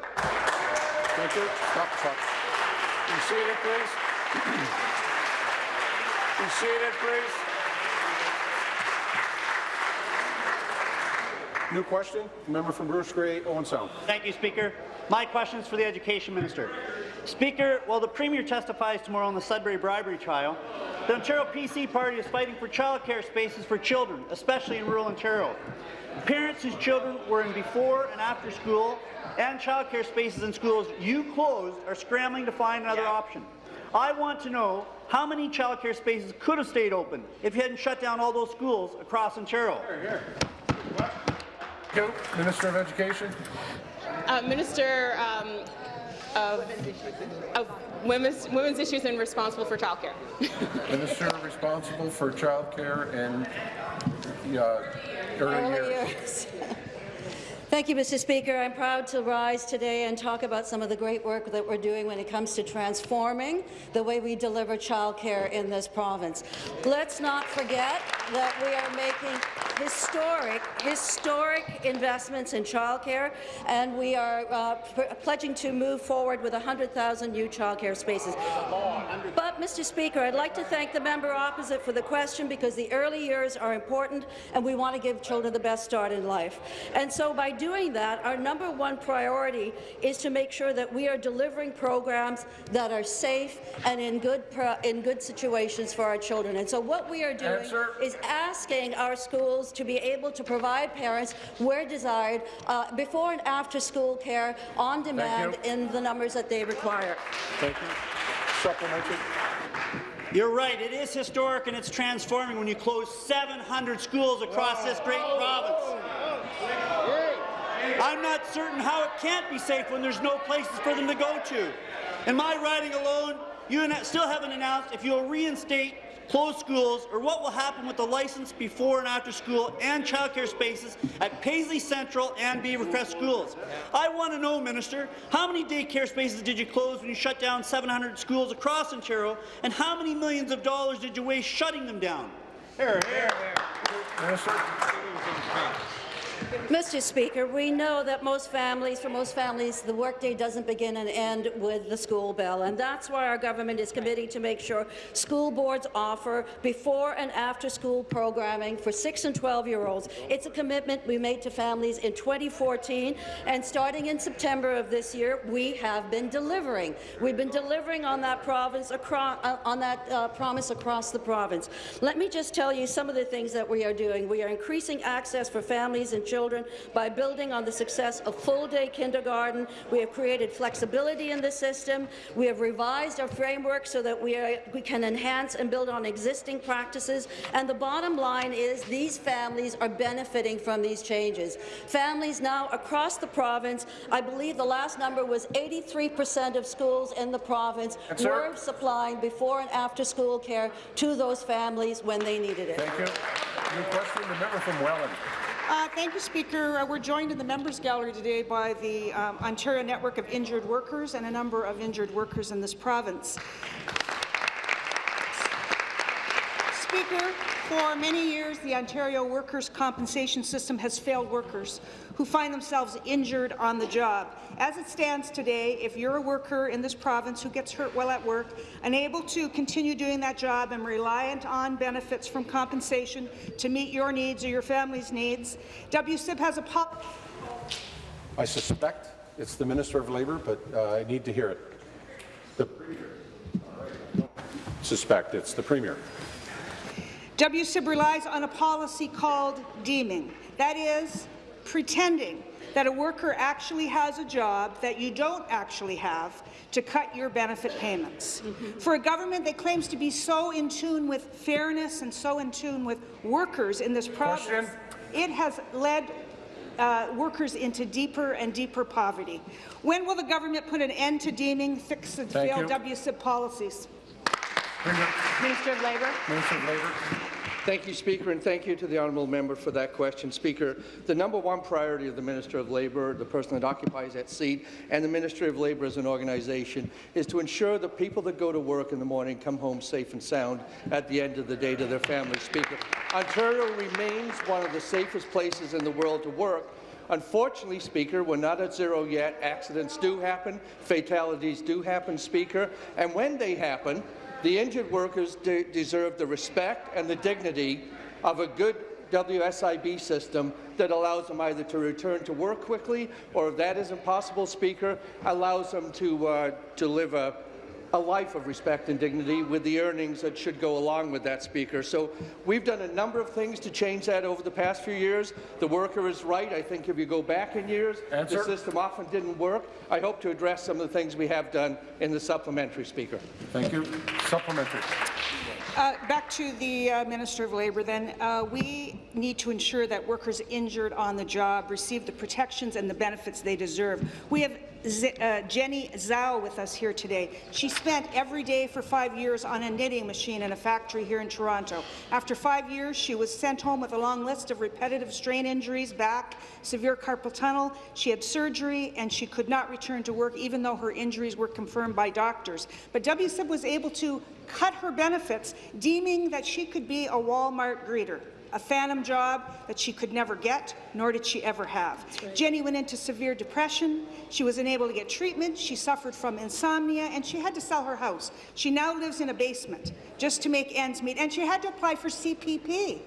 Thank you. Stop the clock. Be seated, please. Be seated, please. New question, member from Bruce Grey, Owen Sound. Thank you, Speaker. My question is for the Education Minister. Speaker, while the Premier testifies tomorrow on the Sudbury bribery trial, the Ontario PC Party is fighting for childcare spaces for children, especially in rural Ontario. Parents whose children were in before and after school and childcare spaces in schools you closed are scrambling to find another option. I want to know how many childcare spaces could have stayed open if you hadn't shut down all those schools across Ontario. Thank you. Minister of Education. Uh, Minister um, of, of women's, women's issues and responsible for childcare. Minister responsible for childcare and uh, early Early years. years. Thank you, Mr. Speaker. I'm proud to rise today and talk about some of the great work that we're doing when it comes to transforming the way we deliver childcare in this province. Let's not forget that we are making historic, historic investments in childcare, and we are uh, pledging to move forward with 100,000 new childcare spaces. But, Mr. Speaker, I'd like to thank the member opposite for the question because the early years are important, and we want to give children the best start in life. And so, by doing that, our number one priority is to make sure that we are delivering programs that are safe and in good in good situations for our children. And so, what we are doing Answer. is asking our schools to be able to provide parents, where desired, uh, before and after school care on demand in the numbers that they require. Thank you. Supplementary. You're right, it is historic and it's transforming when you close 700 schools across this great province. I'm not certain how it can't be safe when there's no places for them to go to. In my riding alone, you still haven't announced if you'll reinstate closed schools or what will happen with the license before and after school and childcare spaces at Paisley Central and Beavercrest schools. I want to know, Minister, how many daycare spaces did you close when you shut down 700 schools across Ontario, and how many millions of dollars did you waste shutting them down? Here, here. Minister. Mr. Speaker, we know that most families, for most families, the workday doesn't begin and end with the school bell, and that's why our government is committing to make sure school boards offer before and after school programming for 6 and 12-year-olds. It's a commitment we made to families in 2014, and starting in September of this year, we have been delivering. We've been delivering on that province across, uh, on that uh, promise across the province. Let me just tell you some of the things that we are doing. We are increasing access for families and children by building on the success of full-day kindergarten. We have created flexibility in the system. We have revised our framework so that we, are, we can enhance and build on existing practices. And the bottom line is these families are benefiting from these changes. Families now across the province, I believe the last number was 83 percent of schools in the province Yes, sir. were supplying before and after school care to those families when they needed it. Thank you. New question, the member from Welland. Uh, thank you, Speaker. Uh, we're joined in the members' gallery today by the um, Ontario Network of Injured Workers and a number of injured workers in this province. Speaker, for many years, the Ontario workers' compensation system has failed workers who find themselves injured on the job. As it stands today, if you're a worker in this province who gets hurt while at work, unable to continue doing that job and reliant on benefits from compensation to meet your needs or your family's needs, WSIB has a pop. I suspect it's the Minister of Labour, but uh, I need to hear it. The suspect it's the Premier. WSIB relies on a policy called deeming. That is, pretending that a worker actually has a job that you don't actually have to cut your benefit payments. For a government that claims to be so in tune with fairness and so in tune with workers in this province, it has led uh, workers into deeper and deeper poverty. When will the government put an end to deeming, fix the failed. WSIB policies? Minister of Labour. Minister of Labour. Thank you, Speaker, and thank you to the honourable member for that question. Speaker, the number one priority of the Minister of Labour, the person that occupies that seat, and the Ministry of Labour as an organization is to ensure that people that go to work in the morning come home safe and sound at the end of the day to their families. Speaker, Ontario remains one of the safest places in the world to work, Unfortunately, Speaker, we're not at zero yet. Accidents do happen, fatalities do happen, Speaker, and when they happen, the injured workers de deserve the respect and the dignity of a good WSIB system that allows them either to return to work quickly or, if that isn't possible, Speaker, allows them to, uh, a life of respect and dignity with the earnings that should go along with that, Speaker. So we've done a number of things to change that over the past few years. The worker is right. I think if you go back in years, Answer. the system often didn't work. I hope to address some of the things we have done in the supplementary, Speaker. Thank you. Supplementary. Uh, back to the uh, Minister of Labour then. Uh, we need to ensure that workers injured on the job receive the protections and the benefits they deserve. We have Z uh, Jenny Zhao with us here today. She spent every day for five years on a knitting machine in a factory here in Toronto. After five years, she was sent home with a long list of repetitive strain injuries, back, severe carpal tunnel. She had surgery, and she could not return to work, even though her injuries were confirmed by doctors. But WSIB was able to cut her benefits, deeming that she could be a Walmart greeter a phantom job that she could never get, nor did she ever have. Right. Jenny went into severe depression. She was unable to get treatment. She suffered from insomnia, and she had to sell her house. She now lives in a basement just to make ends meet, and she had to apply for CPP.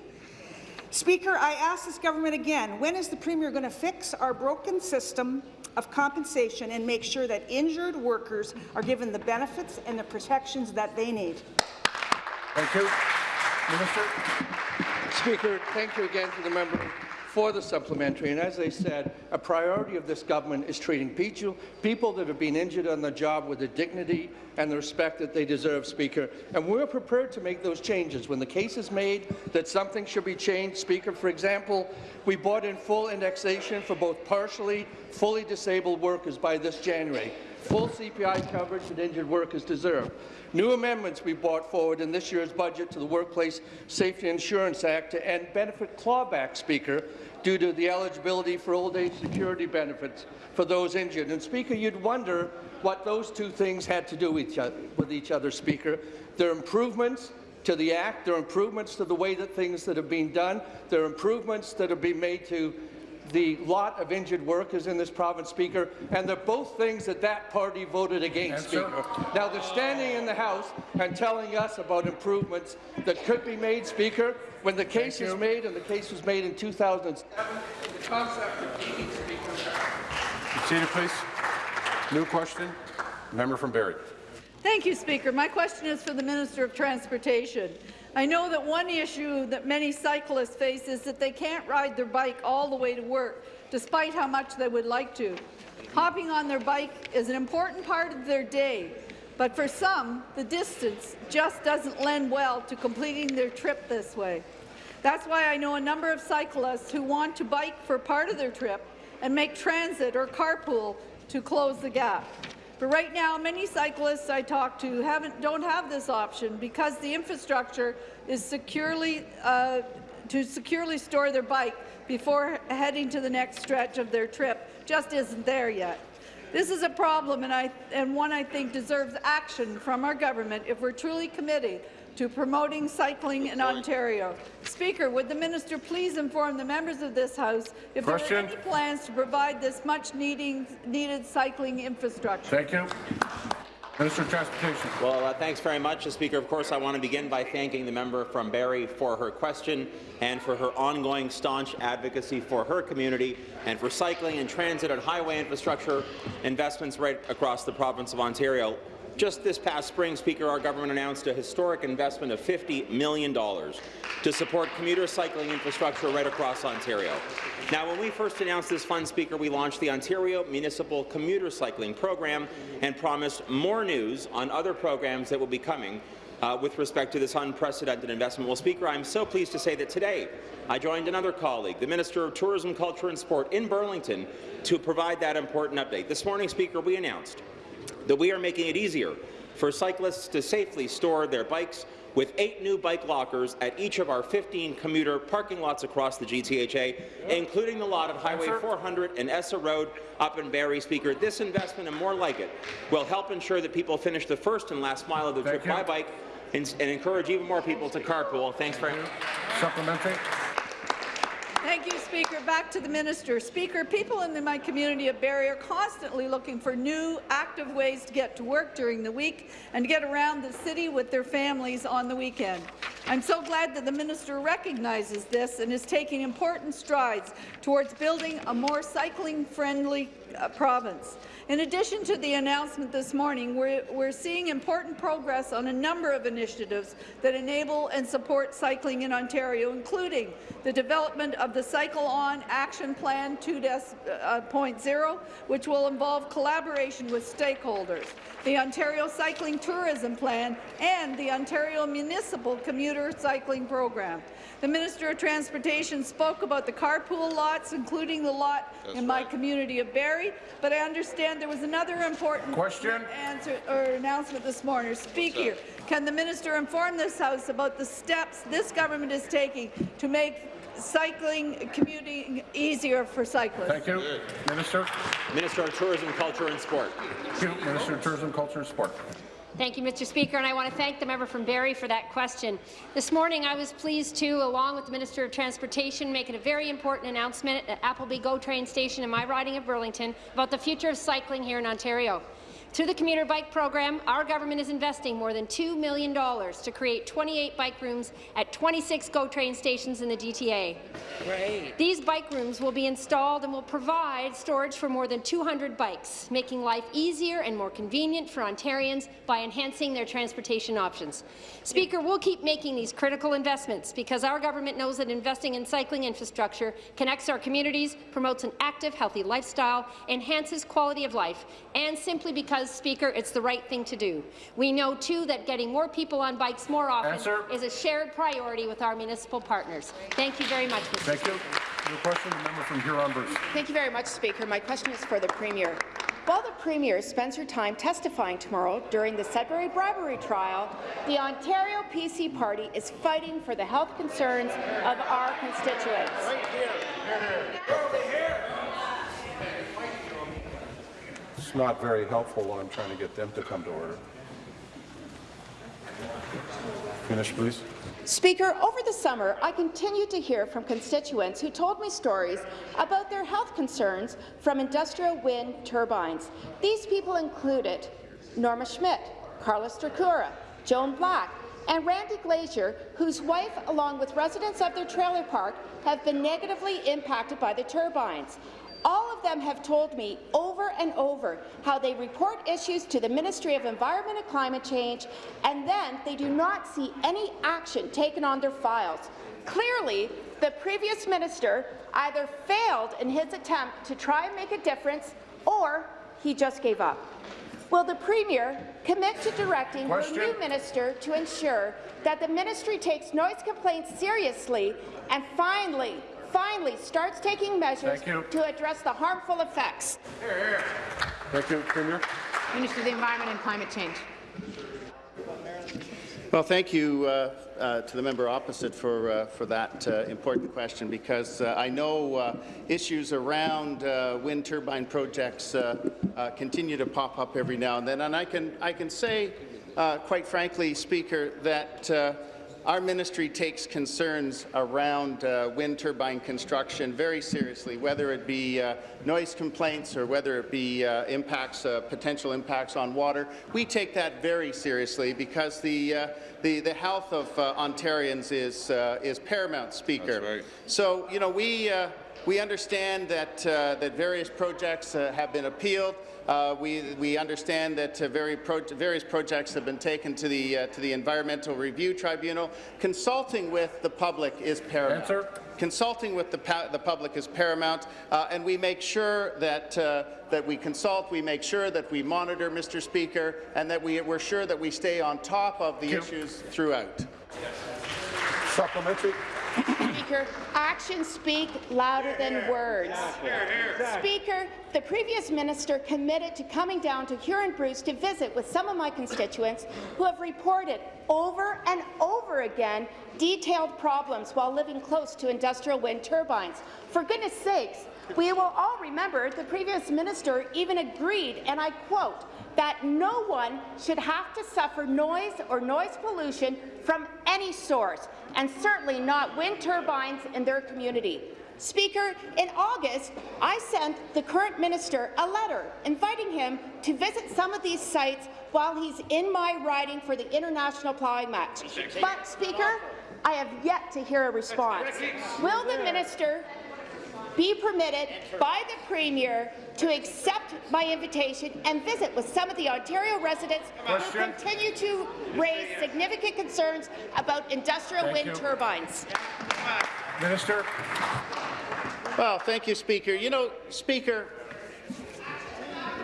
Speaker, I ask this government again, when is the Premier going to fix our broken system of compensation and make sure that injured workers are given the benefits and the protections that they need? Thank you. Minister. Speaker, thank you again to the member for the supplementary. And as I said, a priority of this government is treating people, that have been injured on the job with the dignity and the respect that they deserve, Speaker. And we're prepared to make those changes. When the case is made that something should be changed, Speaker, for example, we brought in full indexation for both partially, fully disabled workers by this January full CPI coverage that injured workers deserve. New amendments we brought forward in this year's budget to the Workplace Safety Insurance Act to end benefit clawback, Speaker, due to the eligibility for old age security benefits for those injured. And, Speaker, you'd wonder what those two things had to do with each other, Speaker. They're improvements to the Act, they're improvements to the way that things that have been done, they're improvements that have been made to the lot of injured workers in this province, Speaker, and they're both things that that party voted against, Speaker. Now they're standing in the House and telling us about improvements that could be made, Speaker, when the case is made, and the case was made in 2007, the concept of Speaker. Seated, please. New question. Member from Barrie. Thank you, Speaker. My question is for the Minister of Transportation. I know that one issue that many cyclists face is that they can't ride their bike all the way to work, despite how much they would like to. Hopping on their bike is an important part of their day, but for some, the distance just doesn't lend well to completing their trip this way. That's why I know a number of cyclists who want to bike for part of their trip and make transit or carpool to close the gap. But right now, many cyclists I talk to haven't, don't have this option because the infrastructure is securely uh, to securely store their bike before heading to the next stretch of their trip just isn't there yet. This is a problem and, I, and one I think deserves action from our government if we're truly committed to promoting cycling in Ontario. Speaker, would the minister please inform the members of this House if Question. there are any plans to provide this much needing, needed cycling infrastructure? Thank you. Minister of Transportation. Well, uh, thanks very much, Speaker. Of course, I want to begin by thanking the member from Barrie for her question and for her ongoing staunch advocacy for her community and for cycling and transit and highway infrastructure investments right across the province of Ontario. Just this past spring, Speaker, our government announced a historic investment of $50 million to support commuter cycling infrastructure right across Ontario. Now, when we first announced this fund, Speaker, we launched the Ontario Municipal Commuter Cycling Program and promised more news on other programs that will be coming uh, with respect to this unprecedented investment. Well, Speaker, I'm so pleased to say that today I joined another colleague, the Minister of Tourism, Culture and Sport in Burlington, to provide that important update. This morning, Speaker, we announced that we are making it easier for cyclists to safely store their bikes with eight new bike lockers at each of our 15 commuter parking lots across the GTHA, including the lot at Highway 400 and Essa Road up in Barrie. Speaker, this investment and more like it will help ensure that people finish the first and last mile of the trip by bike and, and encourage even more people to carpool. Thanks very much. Supplementary. Thank you, Speaker. Back to the minister. Speaker, people in my community of Barrie are constantly looking for new, active ways to get to work during the week and to get around the city with their families on the weekend. I'm so glad that the minister recognizes this and is taking important strides towards building a more cycling-friendly uh, province. In addition to the announcement this morning, we're, we're seeing important progress on a number of initiatives that enable and support cycling in Ontario, including the development of the Cycle On Action Plan 2.0, which will involve collaboration with stakeholders, the Ontario Cycling Tourism Plan, and the Ontario Municipal Commuter Cycling Program. The Minister of Transportation spoke about the carpool lots, including the lot That's in my community of Barrie, but I understand there was another important Question. answer or announcement this morning. Speaker, can the minister inform this House about the steps this government is taking to make cycling commuting easier for cyclists? Thank you. Minister. Minister of Tourism, Culture and Sport. Thank you. Minister of Tourism, Culture and Sport. Thank you, Mr. Speaker, and I want to thank the member from Barrie for that question. This morning, I was pleased to, along with the Minister of Transportation, make a very important announcement at Appleby GO train station in my riding of Burlington about the future of cycling here in Ontario. Through the commuter bike program, our government is investing more than $2 million to create 28 bike rooms at 26 GO train stations in the GTA. Great. These bike rooms will be installed and will provide storage for more than 200 bikes, making life easier and more convenient for Ontarians by enhancing their transportation options. Speaker, we'll keep making these critical investments because our government knows that investing in cycling infrastructure connects our communities, promotes an active, healthy lifestyle, enhances quality of life, and simply because, Speaker, it's the right thing to do. We know, too, that getting more people on bikes more often Answer. is a shared priority with our municipal partners. Thank you very much, Mr. Thank you. Your question, the member from Huron-Bruce. Thank you very much, Speaker. My question is for the Premier. While the Premier spends her time testifying tomorrow during the Sudbury bribery trial, the Ontario PC Party is fighting for the health concerns of our constituents. It's not very helpful when I'm trying to get them to come to order. Finish, please. Speaker, over the summer, I continued to hear from constituents who told me stories about their health concerns from industrial wind turbines. These people included Norma Schmidt, Carlos Stracura, Joan Black, and Randy Glazier, whose wife, along with residents of their trailer park, have been negatively impacted by the turbines. All of them have told me over and over how they report issues to the Ministry of Environment and Climate Change, and then they do not see any action taken on their files. Clearly, the previous minister either failed in his attempt to try and make a difference, or he just gave up. Will the Premier commit to directing Question. her new minister to ensure that the ministry takes noise complaints seriously and finally, finally starts taking measures to address the harmful effects? Thank you, Premier. Minister of the Environment and Climate Change. Well, thank you uh, uh, to the member opposite for, uh, for that uh, important question, because uh, I know uh, issues around uh, wind turbine projects uh, uh, continue to pop up every now and then. And I can, I can say, uh, quite frankly, Speaker, that uh, our ministry takes concerns around uh, wind turbine construction very seriously, whether it be uh, noise complaints or whether it be uh, impacts, uh, potential impacts on water. We take that very seriously because the uh, the, the health of uh, Ontarians is uh, is paramount, Speaker. So you know we. Uh, we understand that, uh, that various projects uh, have been appealed. Uh, we, we understand that uh, very pro various projects have been taken to the, uh, to the Environmental Review Tribunal. Consulting with the public is paramount. Answer. Consulting with the, the public is paramount, uh, and we make sure that, uh, that we consult, we make sure that we monitor, Mr. Speaker, and that we, we're sure that we stay on top of the issues throughout. Supplementary. Speaker, actions speak louder than words. Speaker, the previous minister committed to coming down to Huron-Bruce to visit with some of my constituents who have reported over and over again detailed problems while living close to industrial wind turbines. For goodness sakes, we will all remember the previous minister even agreed, and I quote, that no one should have to suffer noise or noise pollution from any source, and certainly not wind turbines in their community. Speaker, in August, I sent the current minister a letter inviting him to visit some of these sites while he's in my riding for the international plowing match. But, Speaker, I have yet to hear a response. Will the minister be permitted by the Premier to accept my invitation and visit with some of the Ontario residents Question. who continue to raise significant concerns about industrial Thank wind you. turbines. Minister. Well, thank you, Speaker. You know, Speaker,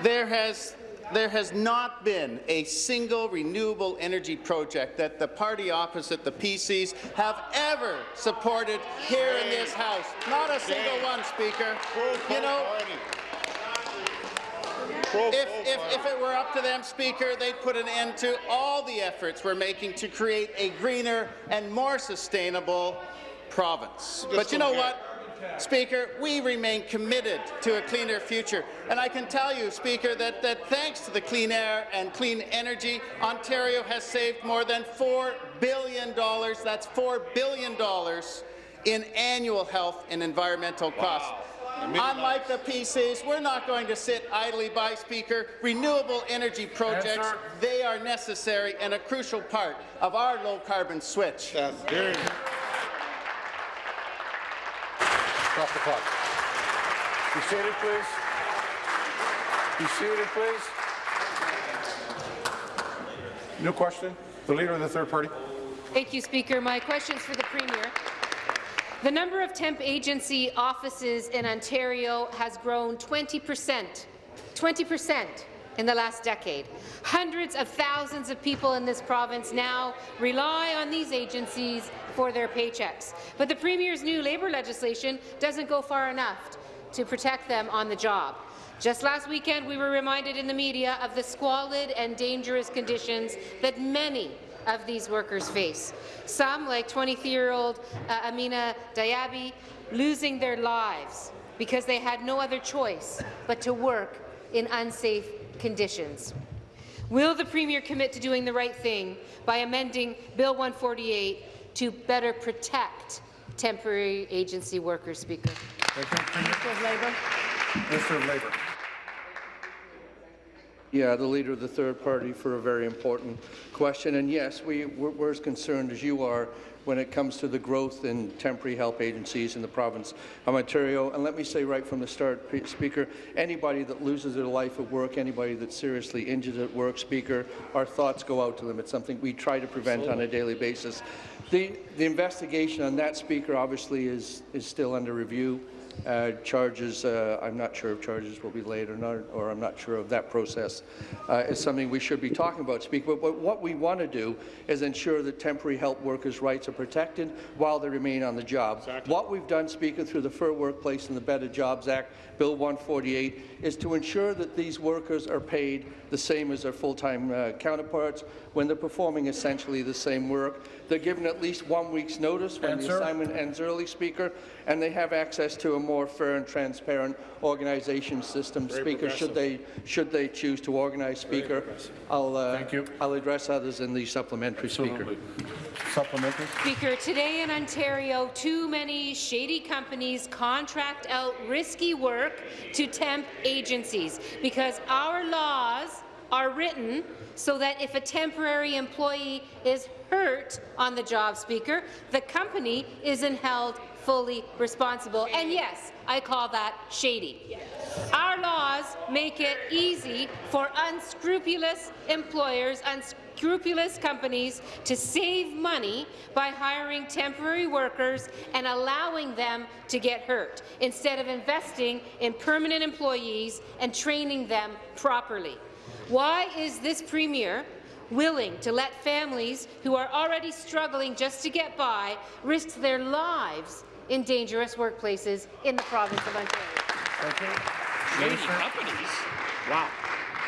there has there has not been a single renewable energy project that the party opposite, the PCs, have ever supported here in this House. Not a single one, Speaker. You know, if, if, if it were up to them, Speaker, they'd put an end to all the efforts we're making to create a greener and more sustainable province. But you know what? Speaker, we remain committed to a cleaner future. And I can tell you, Speaker, that, that thanks to the clean air and clean energy, Ontario has saved more than $4 billion, that's $4 billion in annual health and environmental costs. Unlike the PCs, we're not going to sit idly by, Speaker. Renewable energy projects, Answer. they are necessary and a crucial part of our low-carbon switch. Stop the clock. Be seated, please. Be seated, please. New question. The Leader of the Third Party. Thank you, Speaker. My question is for the Premier. The number of temp agency offices in Ontario has grown 20 percent, 20 percent in the last decade. Hundreds of thousands of people in this province now rely on these agencies for their paychecks. But the Premier's new labour legislation doesn't go far enough to protect them on the job. Just last weekend, we were reminded in the media of the squalid and dangerous conditions that many of these workers face. Some, like 23-year-old uh, Amina Diaby, losing their lives because they had no other choice but to work in unsafe conditions. Will the Premier commit to doing the right thing by amending Bill 148 to better protect temporary agency workers, Speaker? Minister of Labour. Minister of Labour. Yeah, the leader of the third party for a very important question. And yes, we, we're, we're as concerned as you are when it comes to the growth in temporary help agencies in the province of Ontario. And let me say right from the start, Speaker, anybody that loses their life at work, anybody that's seriously injured at work, Speaker, our thoughts go out to them. It's something we try to prevent on a daily basis. The, the investigation on that, Speaker, obviously is, is still under review. Uh, charges, uh, I'm not sure if charges will be laid or not, or I'm not sure of that process. Uh, is something we should be talking about, Speaker. But, but what we want to do is ensure that temporary help workers' rights are protected while they remain on the job. What we've done, Speaker, through the Fair Workplace and the Better Jobs Act, Bill 148, is to ensure that these workers are paid the same as their full-time uh, counterparts when they're performing essentially the same work. They're given at least one week's notice when Answer. the assignment ends early, Speaker, and they have access to a more fair and transparent organization system, Very Speaker, should they, should they choose to organize, Speaker. I'll, uh, Thank you. I'll address others in the supplementary, Speaker. Supplementary. Speaker, today in Ontario, too many shady companies contract out risky work to temp agencies because our laws are written so that if a temporary employee is hurt on the job, Speaker, the company isn't held fully responsible. And yes, I call that shady. Our laws make it easy for unscrupulous employers, unscrupulous companies to save money by hiring temporary workers and allowing them to get hurt, instead of investing in permanent employees and training them properly. Why is this Premier willing to let families who are already struggling just to get by risk their lives in dangerous workplaces in the province of Ontario. Shady companies? Wow.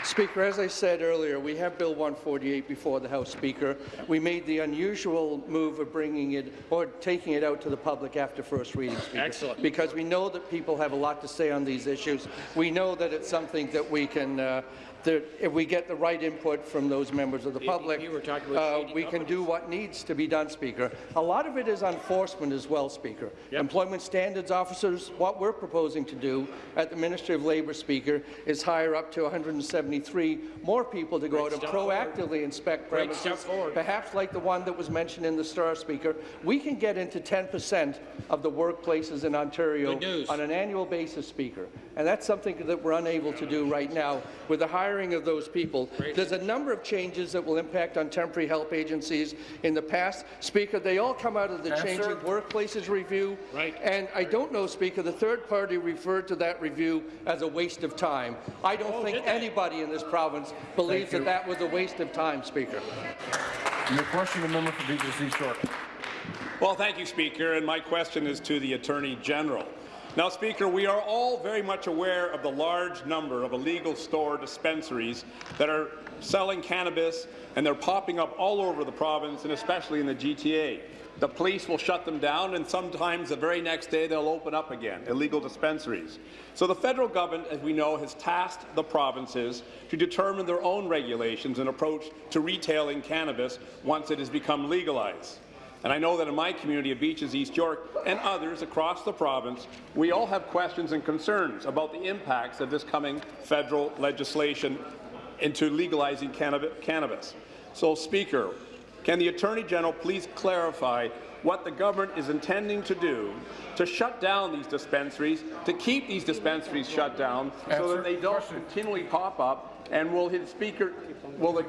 Speaker, as I said earlier, we have Bill 148 before the House Speaker. We made the unusual move of bringing it or taking it out to the public after first reading, Speaker. Excellent. Because we know that people have a lot to say on these issues. We know that it's something that we can uh, that if we get the right input from those members of the public, uh, we can do what needs to be done, Speaker. A lot of it is enforcement as well, Speaker. Employment standards officers, what we're proposing to do at the Ministry of Labour, Speaker, is hire up to 173 more people to go Great out and step forward. proactively inspect premises, perhaps like the one that was mentioned in the Star, Speaker. We can get into 10% of the workplaces in Ontario on an annual basis, Speaker. And that's something that we're unable to do right now with the hiring of those people. There's a number of changes that will impact on temporary help agencies in the past. Speaker, they all come out of the Answer. Changing Workplaces Review. Right. And I don't know, Speaker, the third party referred to that review as a waste of time. I don't Oh, think anybody in this province believes that that was a waste of time, Speaker. New question, the member for Beaches East York. Well, thank you, Speaker, and my question is to the Attorney General. Now, Speaker, we are all very much aware of the large number of illegal store dispensaries that are selling cannabis, and they're popping up all over the province, and especially in the GTA. The police will shut them down, and sometimes the very next day they'll open up again, illegal dispensaries. So the federal government, as we know, has tasked the provinces to determine their own regulations and approach to retailing cannabis once it has become legalized. And I know that in my community of Beaches, East York, and others across the province, we all have questions and concerns about the impacts of this coming federal legislation into legalizing cannabis. So, Speaker, can the Attorney General please clarify what the government is intending to do to shut down these dispensaries, to keep these dispensaries shut down so that they don't continually pop up? And will his Speaker, will the,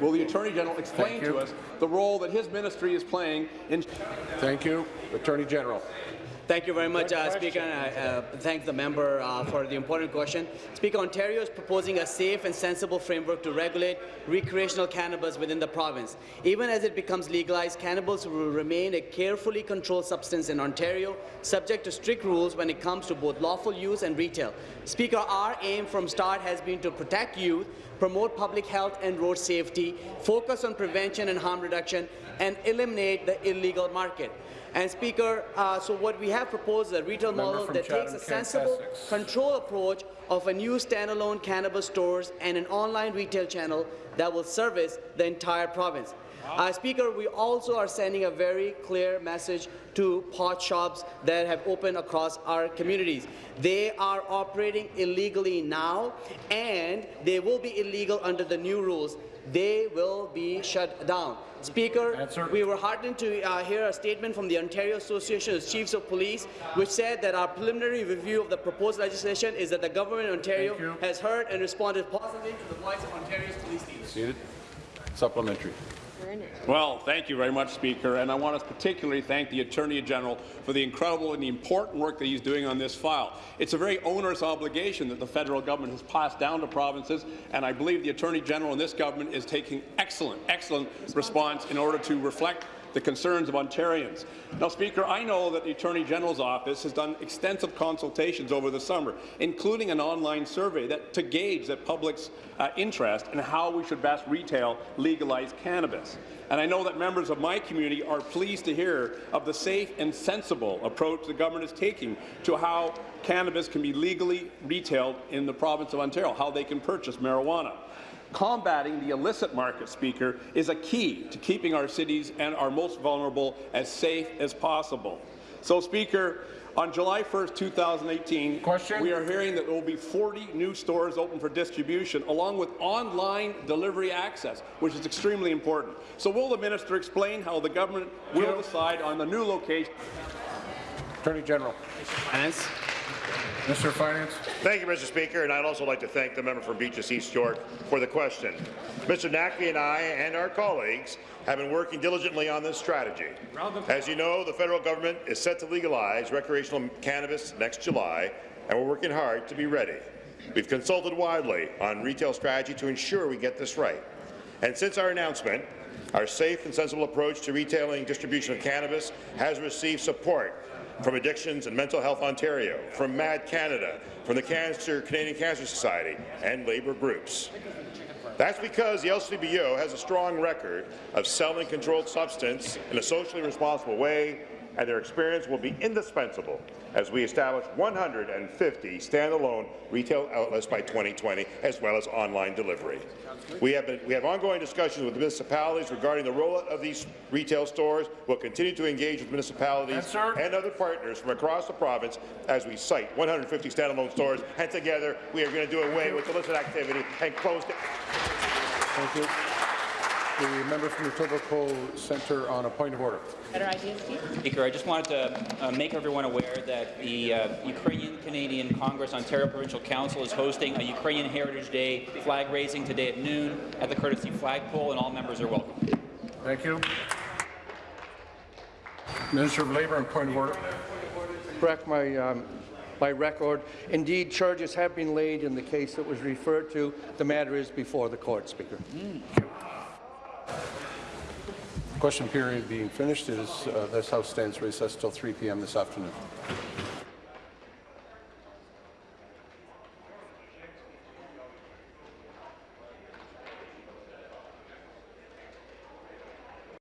will the Attorney General explain to us the role that his ministry is playing in Thank you. Attorney General. Thank you very much, uh, Speaker, and I uh, thank the member uh, for the important question. Speaker, Ontario is proposing a safe and sensible framework to regulate recreational cannabis within the province. Even as it becomes legalized, cannabis will remain a carefully controlled substance in Ontario, subject to strict rules when it comes to both lawful use and retail. Speaker, our aim from start has been to protect youth, promote public health and road safety, focus on prevention and harm reduction, and eliminate the illegal market. And Speaker, uh, so what we have proposed is a retail Member model that takes a sensible, control approach of a new standalone cannabis stores and an online retail channel that will service the entire province. Uh, Speaker, we also are sending a very clear message to pot shops that have opened across our communities. They are operating illegally now, and they will be illegal under the new rules. They will be shut down. Speaker, we were heartened to uh, hear a statement from the Ontario Association of Chiefs of Police, which said that our preliminary review of the proposed legislation is that the government of Ontario has heard and responded positively to the voice of Ontario's police leaders. Seated. Supplementary. Well, thank you very much, Speaker, and I want to particularly thank the Attorney General for the incredible and the important work that he's doing on this file. It's a very onerous obligation that the federal government has passed down to provinces, and I believe the Attorney General in this government is taking excellent, excellent response in order to reflect the concerns of Ontarians. Now, Speaker, I know that the Attorney General's office has done extensive consultations over the summer, including an online survey that, to gauge the public's uh, interest in how we should best retail legalized cannabis. And I know that members of my community are pleased to hear of the safe and sensible approach the government is taking to how cannabis can be legally retailed in the province of Ontario, how they can purchase marijuana. Combating the illicit market, Speaker, is a key to keeping our cities and our most vulnerable as safe as possible. So, Speaker, on July 1st, 2018, Question? we are hearing that there will be 40 new stores open for distribution, along with online delivery access, which is extremely important. So will the minister explain how the government will decide on the new location? Attorney General. Finance. Mr. Finance. Thank you, Mr. Speaker, and I'd also like to thank the member from Beaches East York for the question. Mr. Naqvi and I and our colleagues have been working diligently on this strategy. As you know, the federal government is set to legalize recreational cannabis next July, and we're working hard to be ready. We've consulted widely on retail strategy to ensure we get this right. And since our announcement, our safe and sensible approach to retailing distribution of cannabis has received support from Addictions and Mental Health Ontario, from MADD Canada, from the Cancer, Canadian Cancer Society, and labour groups. That's because the LCBO has a strong record of selling controlled substance in a socially responsible way, and their experience will be indispensable as we establish 150 standalone retail outlets by 2020, as well as online delivery. We have, been, we have ongoing discussions with municipalities regarding the rollout of these retail stores. We'll continue to engage with municipalities and other partners from across the province as we site 150 standalone stores, and together we are going to do away with illicit activity and close it. Thank you. The member from the Etobicoke Centre on a point of order. Better ideas, Steve? Speaker, I just wanted to uh, make everyone aware that the uh, Ukrainian-Canadian Congress Ontario Provincial Council is hosting a Ukrainian Heritage Day flag raising today at noon at the courtesy flagpole, and all members are welcome. Thank you. Minister of Labour and point of order. Correct my, um, my record. Indeed, charges have been laid in the case that was referred to. The matter is before the court, Speaker. Question period being finished is uh, this House stands recessed till 3 p.m. this afternoon.